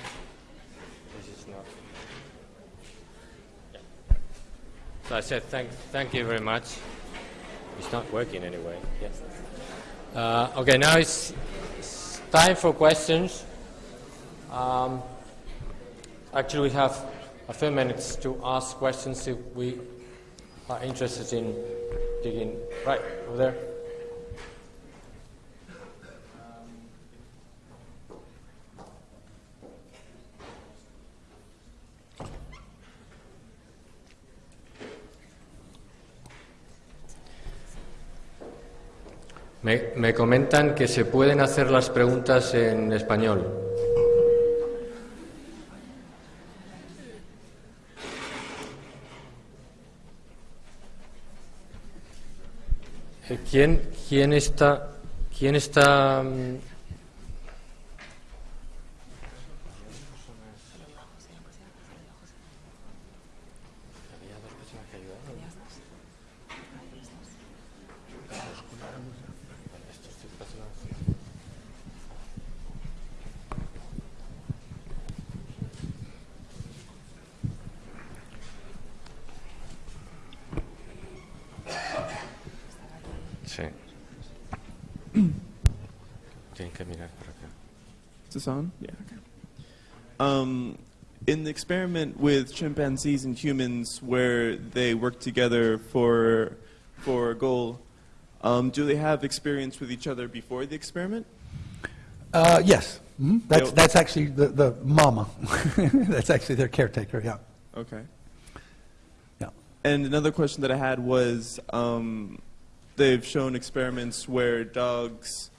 This is not. So I said, thank, thank you very much. It's not working anyway. Yes. Uh, okay, now it's, it's, time for questions. Um, actually, we have a few minutes to ask questions if we are interested in digging. Right, over there. Me, me, comentan que se pueden hacer las preguntas en español. Eh, ¿Quién, quién está, quién está this on? Yeah. Okay. Um, in the experiment with chimpanzees and humans, where they work together for for a goal, um, do they have experience with each other before the experiment? Uh, yes. Mm-hmm. That's that's actually the, the mama. (laughs) that's actually their caretaker. Yeah. Okay. Yeah. And another question that I had was, um, they've shown experiments where dogs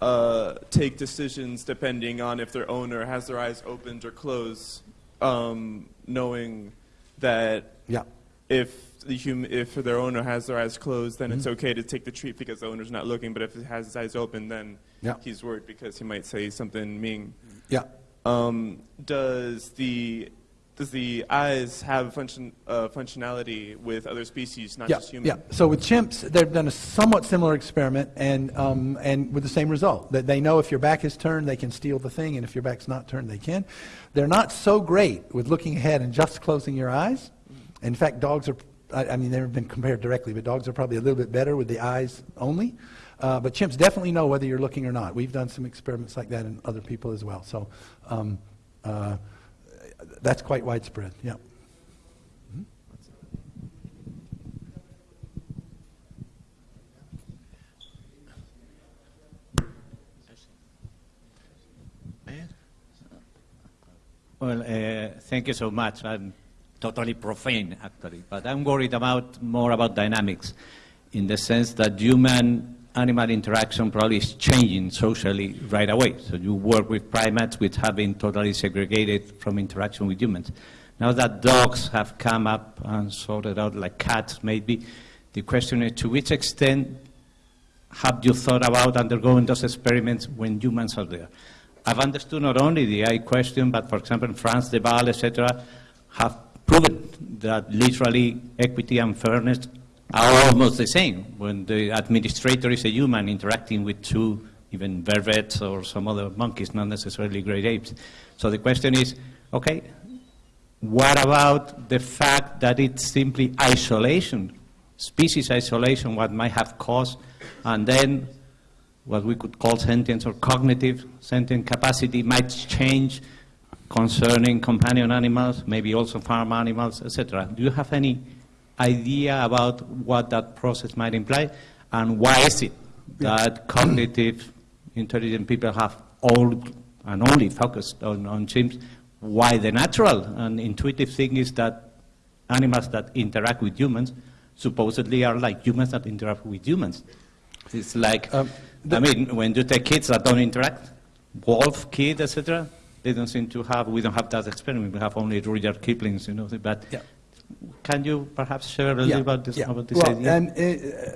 uh, take decisions depending on if their owner has their eyes opened or closed, um, knowing that yeah. if the human, if their owner has their eyes closed, then mm-hmm. it's okay to take the treat because the owner's not looking. But if it has his eyes open, then yeah. he's worried because he might say something mean. Yeah. Um, does the does the eyes have function, uh, functionality with other species, not yeah, just humans? Yeah. So with chimps, they've done a somewhat similar experiment, and um, and with the same result that they know if your back is turned, they can steal the thing, and if your back's not turned, they can. They're not so great with looking ahead and just closing your eyes. In fact, dogs are. I, I mean, they've been compared directly, but dogs are probably a little bit better with the eyes only. Uh, but chimps definitely know whether you're looking or not. We've done some experiments like that in other people as well. So. Um, uh, that's quite widespread, yeah. Well, uh, thank you so much. I'm totally profane, actually, but I'm worried about more about dynamics in the sense that human human-animal interaction probably is changing socially right away. So you work with primates which have been totally segregated from interaction with humans. Now that dogs have come up and sorted out like cats, maybe, the question is to which extent have you thought about undergoing those experiments when humans are there? I've understood not only the AI question, but for example, in Frans de Waal, etc., have proven that literally equity and fairness are almost the same when the administrator is a human interacting with two, even vervets or some other monkeys, not necessarily great apes. So the question is, okay, what about the fact that it's simply isolation, species isolation, what might have caused, and then what we could call sentience or cognitive sentient capacity might change concerning companion animals, maybe also farm animals, etc. Do you have any idea about what that process might imply, and why is it that cognitive, intelligent people have all and only focused on, on chimps, why the natural and intuitive thing is that animals that interact with humans supposedly are like humans that interact with humans. It's like, Um, I mean, when you take kids that don't interact, wolf, kid, etc., they don't seem to have, we don't have that experiment, we have only Rudyard Kipling's, you know, but Yeah. Can you perhaps share a little bit about this, yeah. about this well, idea? And uh,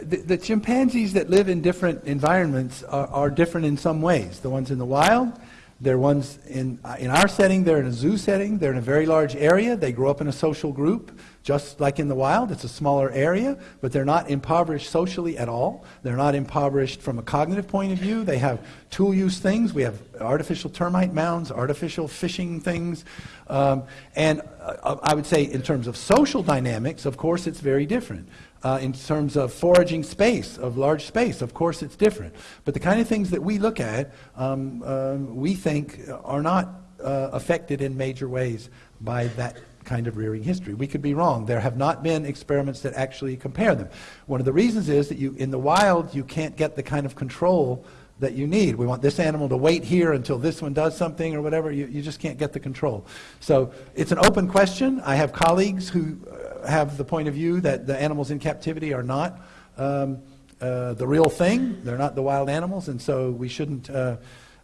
the, the chimpanzees that live in different environments are, are different in some ways. The ones in the wild, they're ones in, uh, in our setting, they're in a zoo setting, they're in a very large area, they grow up in a social group, just like in the wild. It's a smaller area, but they're not impoverished socially at all. They're not impoverished from a cognitive point of view. They have tool use things. We have artificial termite mounds, artificial fishing things. Um, and uh, I would say, in terms of social dynamics, of course, it's very different. Uh, in terms of foraging space, of large space, of course, it's different. But the kind of things that we look at, um, um, we think are not uh, affected in major ways by that kind of rearing history. We could be wrong. There have not been experiments that actually compare them. One of the reasons is that you, in the wild, you can't get the kind of control that you need. We want this animal to wait here until this one does something or whatever. You, you just can't get the control. So it's an open question. I have colleagues who uh, have the point of view that the animals in captivity are not um, uh, the real thing. They're not the wild animals, and so we shouldn't uh,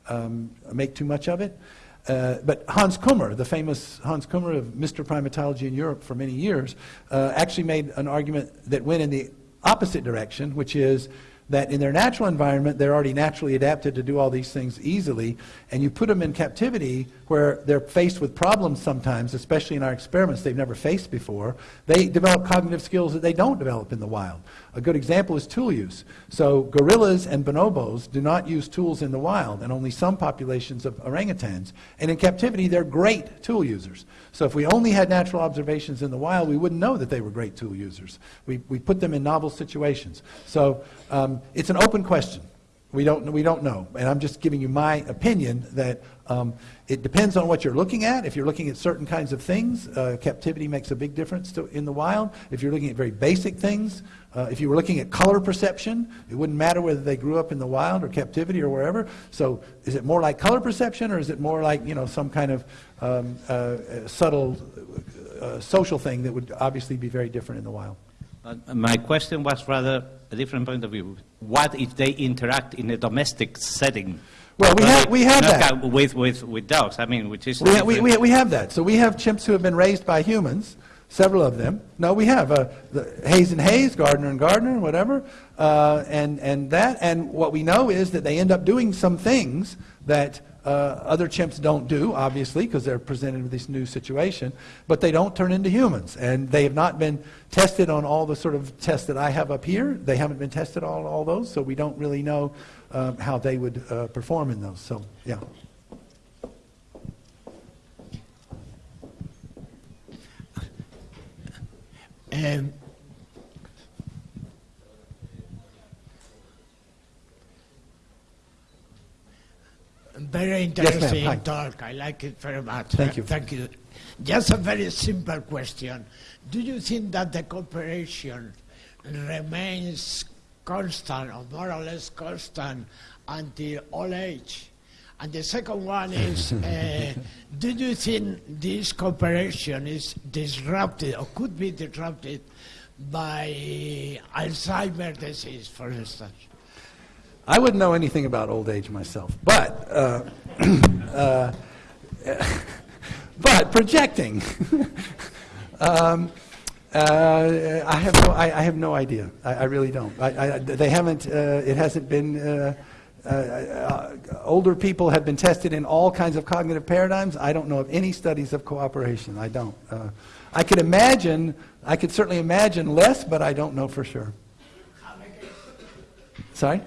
um, make too much of it. Uh, but Hans Kummer, the famous Hans Kummer of Mr. Primatology in Europe for many years, uh, actually made an argument that went in the opposite direction, which is that in their natural environment, they're already naturally adapted to do all these things easily, and you put them in captivity where they're faced with problems sometimes, especially in our experiments they've never faced before, they develop cognitive skills that they don't develop in the wild. A good example is tool use. So gorillas and bonobos do not use tools in the wild, and only some populations of orangutans. And in captivity, they're great tool users. So if we only had natural observations in the wild, we wouldn't know that they were great tool users. We, we put them in novel situations. So um, it's an open question. We don't, we don't know. And I'm just giving you my opinion that um, it depends on what you're looking at. If you're looking at certain kinds of things, uh, captivity makes a big difference to, in the wild. If you're looking at very basic things, uh, if you were looking at color perception, it wouldn't matter whether they grew up in the wild or captivity or wherever. So is it more like color perception or is it more like, you know, some kind of um, uh, subtle uh, social thing that would obviously be very different in the wild? Uh, my question was rather a different point of view. What if they interact in a domestic setting? Well, we have- we have that. With, with, with dogs, I mean, which is... We, ha- we, we, we have that. So we have chimps who have been raised by humans, several of them. No, we have uh, the Hayes and Hayes, Gardner and Gardner, whatever, uh, and, and that. And what we know is that they end up doing some things that uh, other chimps don't do, obviously, because they're presented with this new situation, but they don't turn into humans. And they have not been tested on all the sort of tests that I have up here. They haven't been tested on all those, so we don't really know um, how they would uh, perform in those. So, yeah. Um, very interesting Hi. talk. I like it very much. Thank you. Thank you. Just a very simple question. Do you think that the cooperation remains constant or more or less constant until old age? And the second one is, (laughs) uh, do you think this cooperation is disrupted or could be disrupted by Alzheimer's disease, for instance? I wouldn't know anything about old age myself, but uh, (clears throat) uh, (laughs) but projecting. (laughs) um, uh, I have no, I, I have no idea. I, I really don't. I, I, they haven't. Uh, it hasn't been. Uh, uh, uh, older people have been tested in all kinds of cognitive paradigms. I don't know of any studies of cooperation. I don't. Uh, I could imagine. I could certainly imagine less, but I don't know for sure. Sorry.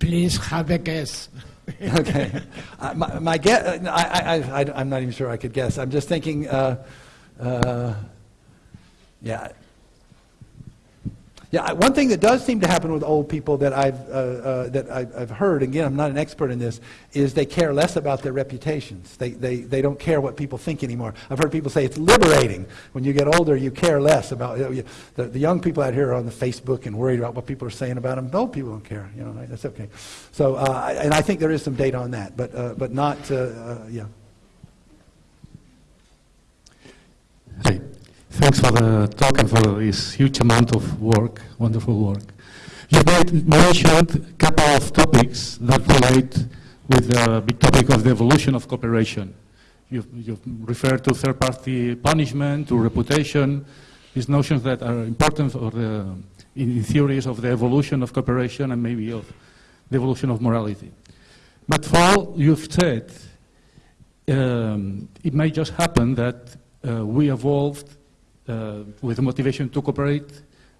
Please have a guess. (laughs) okay. Uh, my, my guess, I, I, I, I'm not even sure I could guess. I'm just thinking, uh, uh, yeah. Yeah, one thing that does seem to happen with old people that I've, uh, uh, that I've, I've heard, again, I'm not an expert in this, is they care less about their reputations. They, they, they don't care what people think anymore. I've heard people say it's liberating. When you get older, you care less about, you know, the, the young people out here are on the Facebook and worried about what people are saying about them. The old people don't care, you know, right? that's okay. So, uh, and I think there is some data on that, but, uh, but not, uh, uh, yeah. Hey, thanks for the talk and for this huge amount of work, wonderful work. You mentioned a couple of topics that relate with the big topic of the evolution of cooperation. You've, you've referred to third-party punishment, to reputation, these notions that are important for the, in, in theories of the evolution of cooperation and maybe of the evolution of morality. But for all you've said, um, it may just happen that uh, we evolved uh, with motivation to cooperate,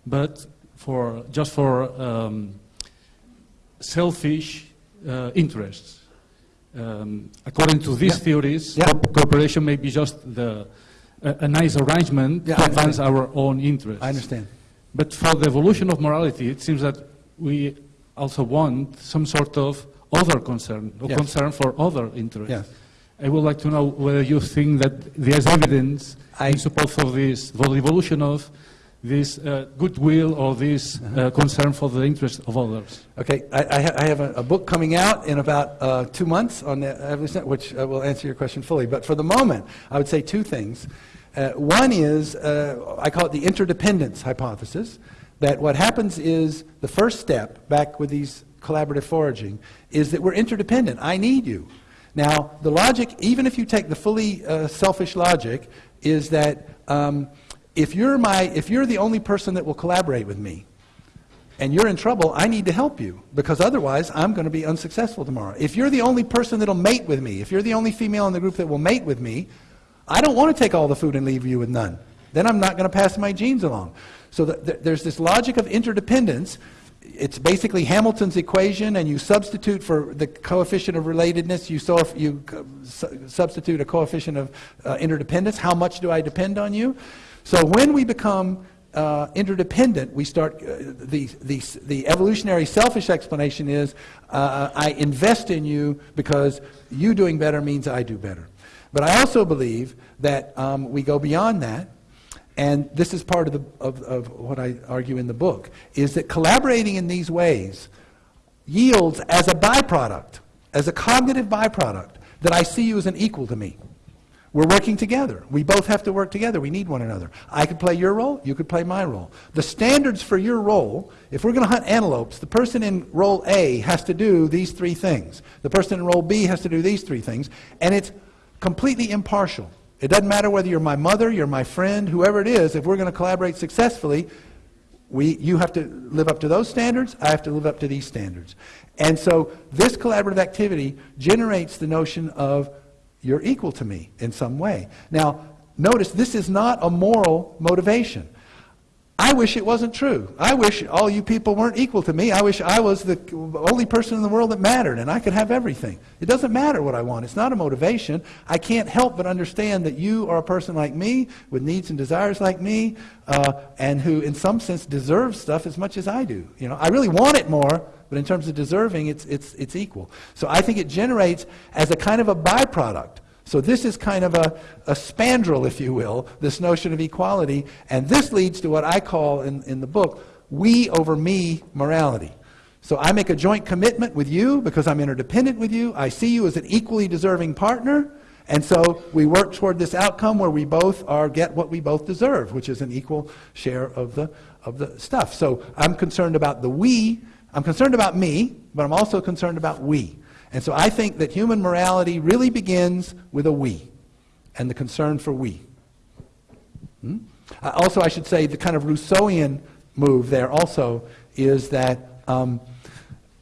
but for just for um, selfish uh, interests. Um, according to these Yeah. theories, Yeah. cooperation may be just the, a, a nice arrangement Yeah, to advance our own interests. I understand. But for the evolution of morality, it seems that we also want some sort of other concern, or Yes. concern for other interests. Yes. I would like to know whether you think that there's evidence I- in support for this, for the evolution of this uh, goodwill or this Uh-huh. uh, concern for the interests of others. Okay, I, I, ha- I have a, a book coming out in about uh, two months on the which uh, will answer your question fully. But for the moment, I would say two things. Uh, one is, uh, I call it the interdependence hypothesis, that what happens is the first step, back with these collaborative foraging, is that we're interdependent. I need you. Now, the logic, even if you take the fully uh, selfish logic, is that um, if, you're my, if you're the only person that will collaborate with me, and you're in trouble, I need to help you because otherwise I'm going to be unsuccessful tomorrow. If you're the only person that'll mate with me, if you're the only female in the group that will mate with me, I don't want to take all the food and leave you with none. Then I'm not going to pass my genes along. So th- th- there's this logic of interdependence. It's basically Hamilton's equation, and you substitute for the coefficient of relatedness, you, so you su- substitute a coefficient of uh, interdependence. How much do I depend on you? So when we become uh, interdependent, we start, uh, the, the, the evolutionary selfish explanation is uh, I invest in you because you doing better means I do better. But I also believe that um, we go beyond that, and this is part of, the, of, of what I argue in the book, is that collaborating in these ways yields as a byproduct, as a cognitive byproduct, that I see you as an equal to me. We're working together. We both have to work together. We need one another. I could play your role, you could play my role. The standards for your role, if we're going to hunt antelopes, the person in role A has to do these three things. The person in role B has to do these three things, and it's completely impartial. It doesn't matter whether you're my mother, you're my friend, whoever it is, if we're going to collaborate successfully, we, you have to live up to those standards, I have to live up to these standards. And so this collaborative activity generates the notion of you're equal to me in some way. Now, notice this is not a moral motivation. I wish it wasn't true. I wish all you people weren't equal to me. I wish I was the only person in the world that mattered and I could have everything. It doesn't matter what I want. It's not a motivation. I can't help but understand that you are a person like me with needs and desires like me uh, and who in some sense deserves stuff as much as I do. You know, I really want it more, but in terms of deserving, it's, it's, it's equal. So I think it generates as a kind of a byproduct. So this is kind of a, a spandrel, if you will, this notion of equality. And this leads to what I call in, in the book, we over me morality. So I make a joint commitment with you because I'm interdependent with you. I see you as an equally deserving partner. And so we work toward this outcome where we both are get what we both deserve, which is an equal share of the of the stuff. So I'm concerned about the we. I'm concerned about me, but I'm also concerned about we. And so I think that human morality really begins with a we and the concern for we. Hmm? Uh, also, I should say the kind of Rousseauian move there also is that um,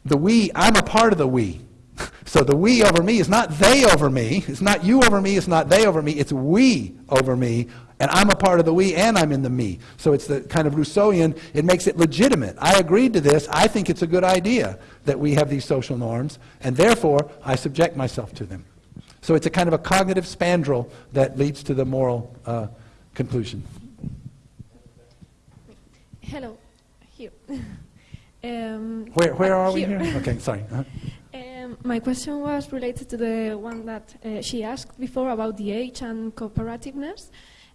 the we, I'm a part of the we. (laughs) So the we over me is not they over me. It's not you over me. It's not they over me. It's we over me. And I'm a part of the we and I'm in the me. So it's the kind of Rousseauian, it makes it legitimate. I agreed to this. I think it's a good idea that we have these social norms. And therefore, I subject myself to them. So it's a kind of a cognitive spandrel that leads to the moral uh, conclusion. Hello, here. (laughs) um, Where, where uh, are we here? Okay, (laughs) sorry. Uh-huh. Um, my question was related to the one that uh, she asked before about the age and cooperativeness.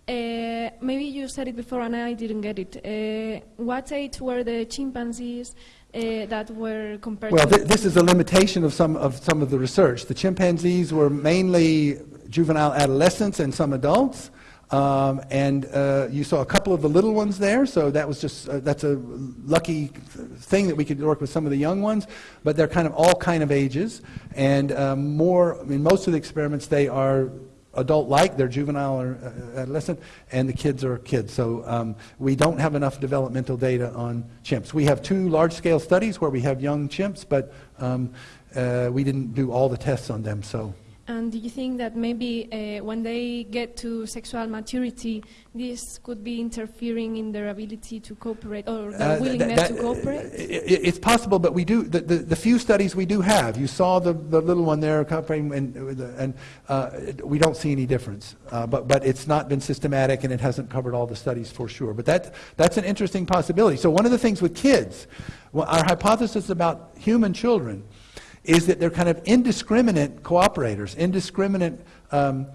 Uh, maybe you said it before and I didn't get it. Uh, what age were the chimpanzees uh, that were compared Well, to? th- this is a limitation of some of some of the research. The chimpanzees were mainly juvenile adolescents and some adults, um, and uh, you saw a couple of the little ones there. So that was just uh, that's a lucky thing that we could work with some of the young ones. But they're kind of all kind of ages, and um, more in most of the experiments they are adult-like, they're juvenile or uh, adolescent, and the kids are kids. So um, we don't have enough developmental data on chimps. We have two large-scale studies where we have young chimps, but um, uh, we didn't do all the tests on them. So And do you think that maybe uh, when they get to sexual maturity, this could be interfering in their ability to cooperate or their Uh, willingness that- to cooperate? i- i- It's possible, but we do, the, the, the few studies we do have, you saw the, the little one there, and, and uh, we don't see any difference. Uh, But, but it's not been systematic, and it hasn't covered all the studies for sure. But that, that's an interesting possibility. So one of the things with kids, our hypothesis about human children is that they're kind of indiscriminate cooperators, indiscriminate um,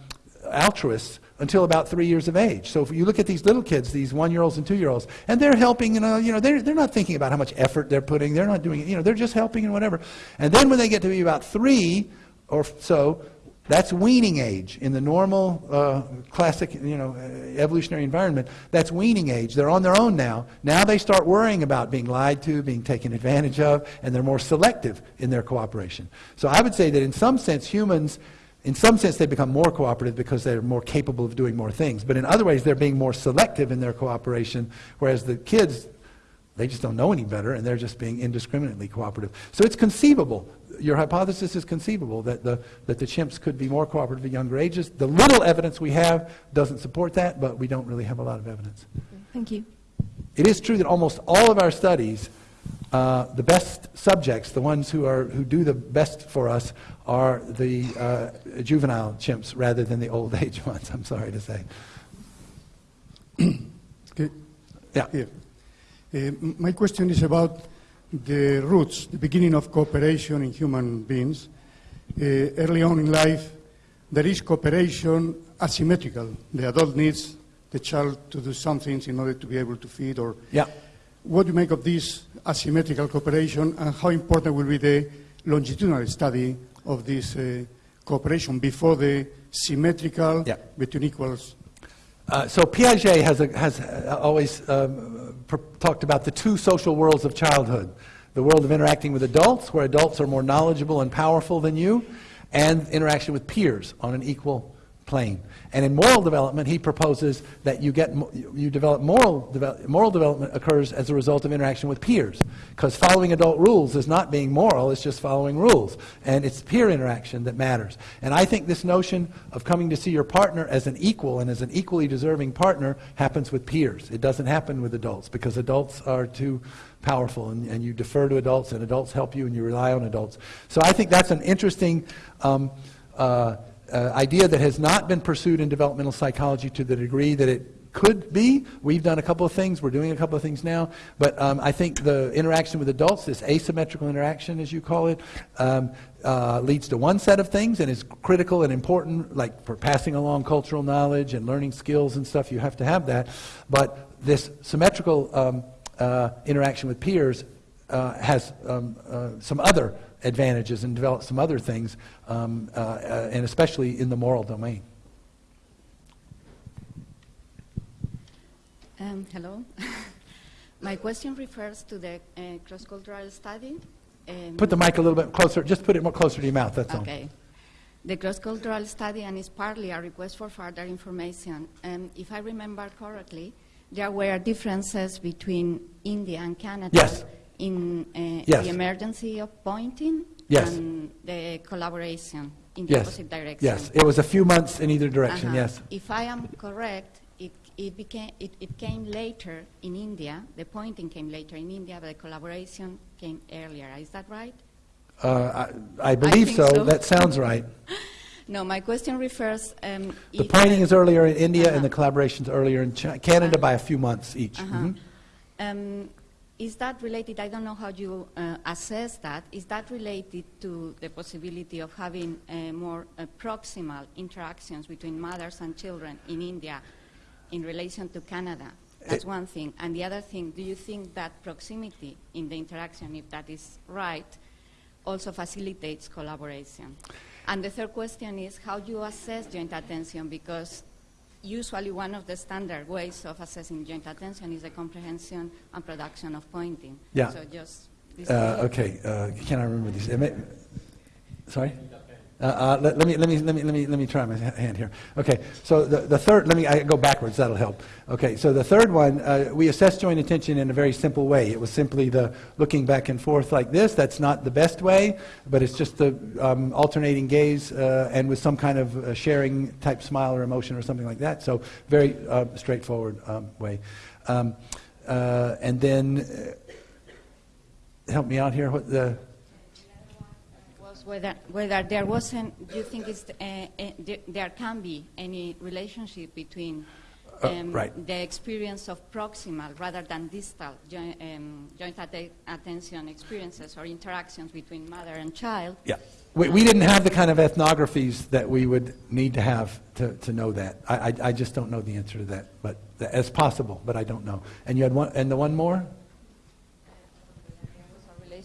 altruists until about three years of age. So if you look at these little kids, these one-year-olds and two-year-olds, and they're helping, you know, you know they're, they're not thinking about how much effort they're putting. They're not doing it. You know, they're just helping and whatever. And then when they get to be about three or so, that's weaning age in the normal uh, classic, you know, evolutionary environment. That's weaning age. They're on their own now. Now they start worrying about being lied to, being taken advantage of, and they're more selective in their cooperation. So I would say that in some sense, humans, in some sense, they become more cooperative because they're more capable of doing more things. But in other ways, they're being more selective in their cooperation, whereas the kids, they just don't know any better, and they're just being indiscriminately cooperative. So it's conceivable. Your hypothesis is conceivable that the, that the chimps could be more cooperative at younger ages. The little evidence we have doesn't support that, but we don't really have a lot of evidence. Thank you. It is true that almost all of our studies, uh, the best subjects, the ones who, are, who do the best for us, are the uh, juvenile chimps rather than the old (laughs) age ones, I'm sorry to say. Okay. Yeah. Here. Uh, my question is about the roots, the beginning of cooperation in human beings. Uh, early on in life, there is cooperation asymmetrical. The adult needs the child to do some things in order to be able to feed or Yeah. what do you make of this asymmetrical cooperation and how important will be the longitudinal study of this uh, cooperation before the symmetrical Yeah. between equals? Uh, so Piaget has, a, has uh, always um, talked about the two social worlds of childhood. The world of interacting with adults, where adults are more knowledgeable and powerful than you, and interaction with peers on an equal plane. And in moral development, he proposes that you get you develop moral moral development occurs as a result of interaction with peers, because following adult rules is not being moral; it's just following rules, and it's peer interaction that matters. And I think this notion of coming to see your partner as an equal and as an equally deserving partner happens with peers. It doesn't happen with adults because adults are too powerful, and, and you defer to adults, and adults help you, and you rely on adults. So I think that's an interesting. Um, uh, uh, idea that has not been pursued in developmental psychology to the degree that it could be. We've done a couple of things. We're doing a couple of things now. But um, I think the interaction with adults, this asymmetrical interaction, as you call it, um, uh, leads to one set of things and is critical and important, like for passing along cultural knowledge and learning skills and stuff. You have to have that. But this symmetrical um, uh, interaction with peers uh, has um, uh, some other advantages and develops some other things, um, uh, uh, and especially in the moral domain. Um, hello. (laughs) My question refers to the uh, cross-cultural study. Um, Put the mic a little bit closer, just put it more closer to your mouth, that's all. Okay. The cross-cultural study, and it's partly a request for further information. Um, if I remember correctly, there were differences between India and Canada Yes. In uh, Yes. the emergency of pointing Yes. and the collaboration in the Yes, opposite direction. yes, it was a few months in either direction, Uh-huh. yes. If I am correct, it, it, became, it, it came later in India. The pointing came later in India, but the collaboration came earlier. Is that right? Uh, I I believe think so, so. that sounds (laughs) right. No, my question refers. Um, The pointing is earlier in India, and the Uh-huh. collaboration's earlier in Chi- Canada by a few months each. Uh-huh. Mhm. Um, is that related? I don't know how you uh, assess that. Is that related to the possibility of having uh, more uh, proximal interactions between mothers and children in India in relation to Canada? That's Eh. one thing. And the other thing, do you think that proximity in the interaction, if that is right, also facilitates collaboration? And the third question is how do you assess joint attention? Because usually one of the standard ways of assessing joint attention is the comprehension and production of pointing. Yeah. So just Uh, Okay, uh, can I remember I- Sorry? Uh, uh, Let let me, let me, let me, let me, let me try my hand here. Okay, so the the third, let me, I go backwards, that'll help. Okay, so the third one, uh, we assess joint attention in a very simple way. It was simply the looking back and forth like this. That's not the best way, but it's just the um, alternating gaze uh, and with some kind of uh, sharing type smile or emotion or something like that. So very uh, straightforward um, way. Um, And then, help me out here, what the... whether, whether there wasn't, do you think it's, uh, uh, there, can be any relationship between Uh, um, right. the experience of proximal rather than distal joint, um, joint atte- attention experiences or interactions between mother and child? Yeah. We, we didn't have the kind of ethnographies that we would need to have to, to know that. I, I, I just don't know the answer to that, but as possible, but I don't know. And you had one, and the one more?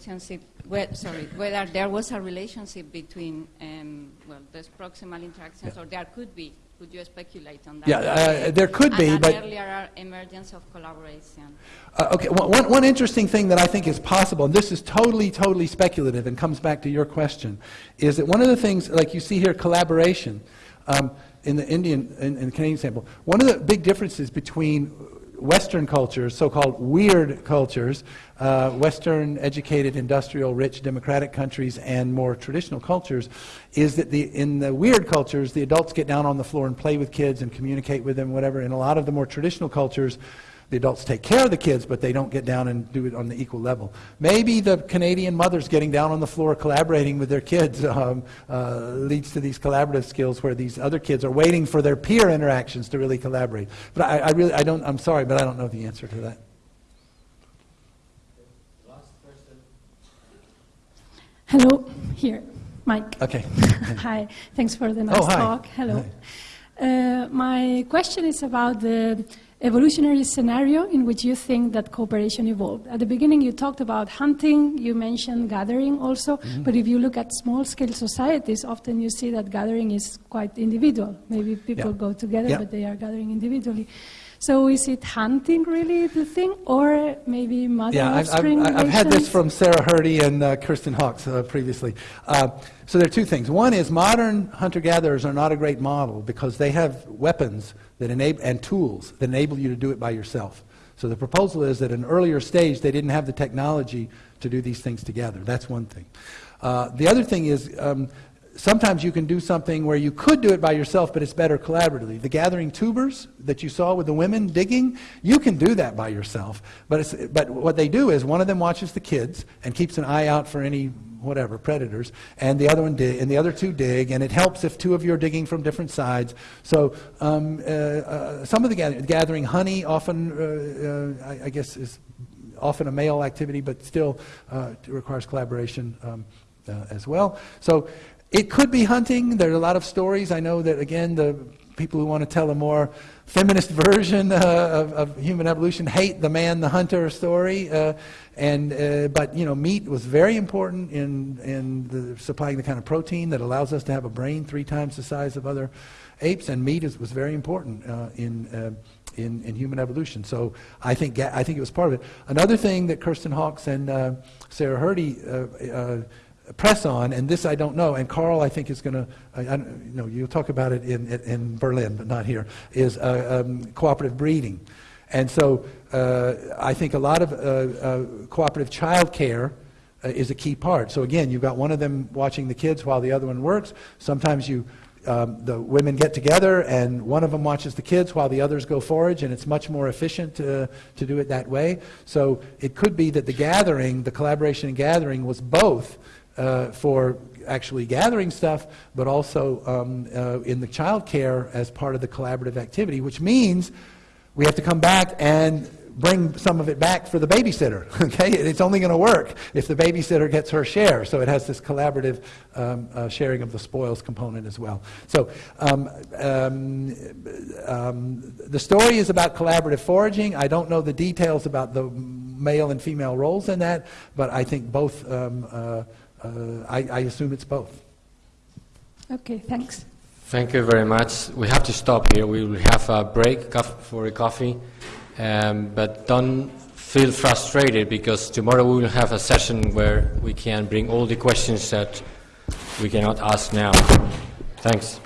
relationship, well, sorry, whether there was a relationship between, um, well, those proximal interactions, or there could be. Could you speculate on that? Yeah, uh, there could be, and but- an earlier emergence of collaboration. Uh, okay, one, one- interesting thing that I think is possible, and this is totally, totally speculative and comes back to your question, is that one of the things, like you see here, collaboration, um, in the Indian and in, the Canadian sample, one of the big differences between Western cultures, so-called weird cultures, uh, Western educated, industrial, rich, democratic countries, and more traditional cultures, is that the, in the weird cultures, the adults get down on the floor and play with kids and communicate with them, whatever. In a lot of the more traditional cultures, the adults take care of the kids, but they don't get down and do it on the equal level. Maybe the Canadian mothers getting down on the floor collaborating with their kids (laughs) um, uh, leads to these collaborative skills where these other kids are waiting for their peer interactions to really collaborate. But I, I really, I don't, I'm sorry, but I don't know the answer to that. Hello, here, Mike. Okay. (laughs) hi, thanks for the nice Oh, talk. Hello. Uh, my question is about the evolutionary scenario in which you think that cooperation evolved. At the beginning, you talked about hunting, you mentioned gathering also, Mm-hmm. but if you look at small scale societies, often you see that gathering is quite individual. Maybe people Yeah. go together, Yeah. but they are gathering individually. So is it hunting really the thing, or maybe mother Yeah, I've, I've, I've had this from Sarah Hrdy and uh, Kristen Hawkes uh, previously. Uh, so there are two things. One is modern hunter-gatherers are not a great model because they have weapons that enable, and tools that enable you to do it by yourself. So the proposal is that at an earlier stage they didn't have the technology to do these things together. That's one thing. Uh, the other thing is um, sometimes you can do something where you could do it by yourself, but it's better collaboratively. The gathering tubers that you saw with the women digging, you can do that by yourself. But, but what they do is one of them watches the kids and keeps an eye out for any whatever predators, and the other one dig, and the other two dig, and it helps if two of you are digging from different sides. So um, uh, uh, some of the gathering, gathering honey often, uh, uh, I, I guess, is often a male activity, but still uh, requires collaboration um, uh, as well. So it could be hunting. There are a lot of stories. I know that, again, the people who want to tell a more feminist (laughs) version uh, of, of human evolution hate the man, the hunter story. Uh, and, uh, but, you know, meat was very important in, in the, supplying the kind of protein that allows us to have a brain three times the size of other apes, and meat is, was very important uh, in, uh, in, in human evolution. So I think, I think it was part of it. Another thing that Kristen Hawkes and uh, Sarah Hrdy press on, and this I don't know, and Carel I think is going to, you know, you'll talk about it in, in Berlin, but not here, is uh, um, cooperative breeding. And so uh, I think a lot of uh, uh, cooperative child care uh, is a key part. So again, you've got one of them watching the kids while the other one works. Sometimes you, um, the women get together and one of them watches the kids while the others go forage, and it's much more efficient to, to do it that way. So it could be that the gathering, the collaboration and gathering, was both uh, for actually gathering stuff, but also um, uh, in the child care as part of the collaborative activity, which means we have to come back and bring some of it back for the babysitter. (laughs) Okay, it's only going to work if the babysitter gets her share. So it has this collaborative um, uh, sharing of the spoils component as well. So um, um, um, the story is about collaborative foraging. I don't know the details about the male and female roles in that, but I think both. Um, uh, I, I assume it's both. Okay, thanks. Thank you very much. We have to stop here. We will have a break for a coffee. Um, but don't feel frustrated because tomorrow we will have a session where we can bring all the questions that we cannot ask now. Thanks.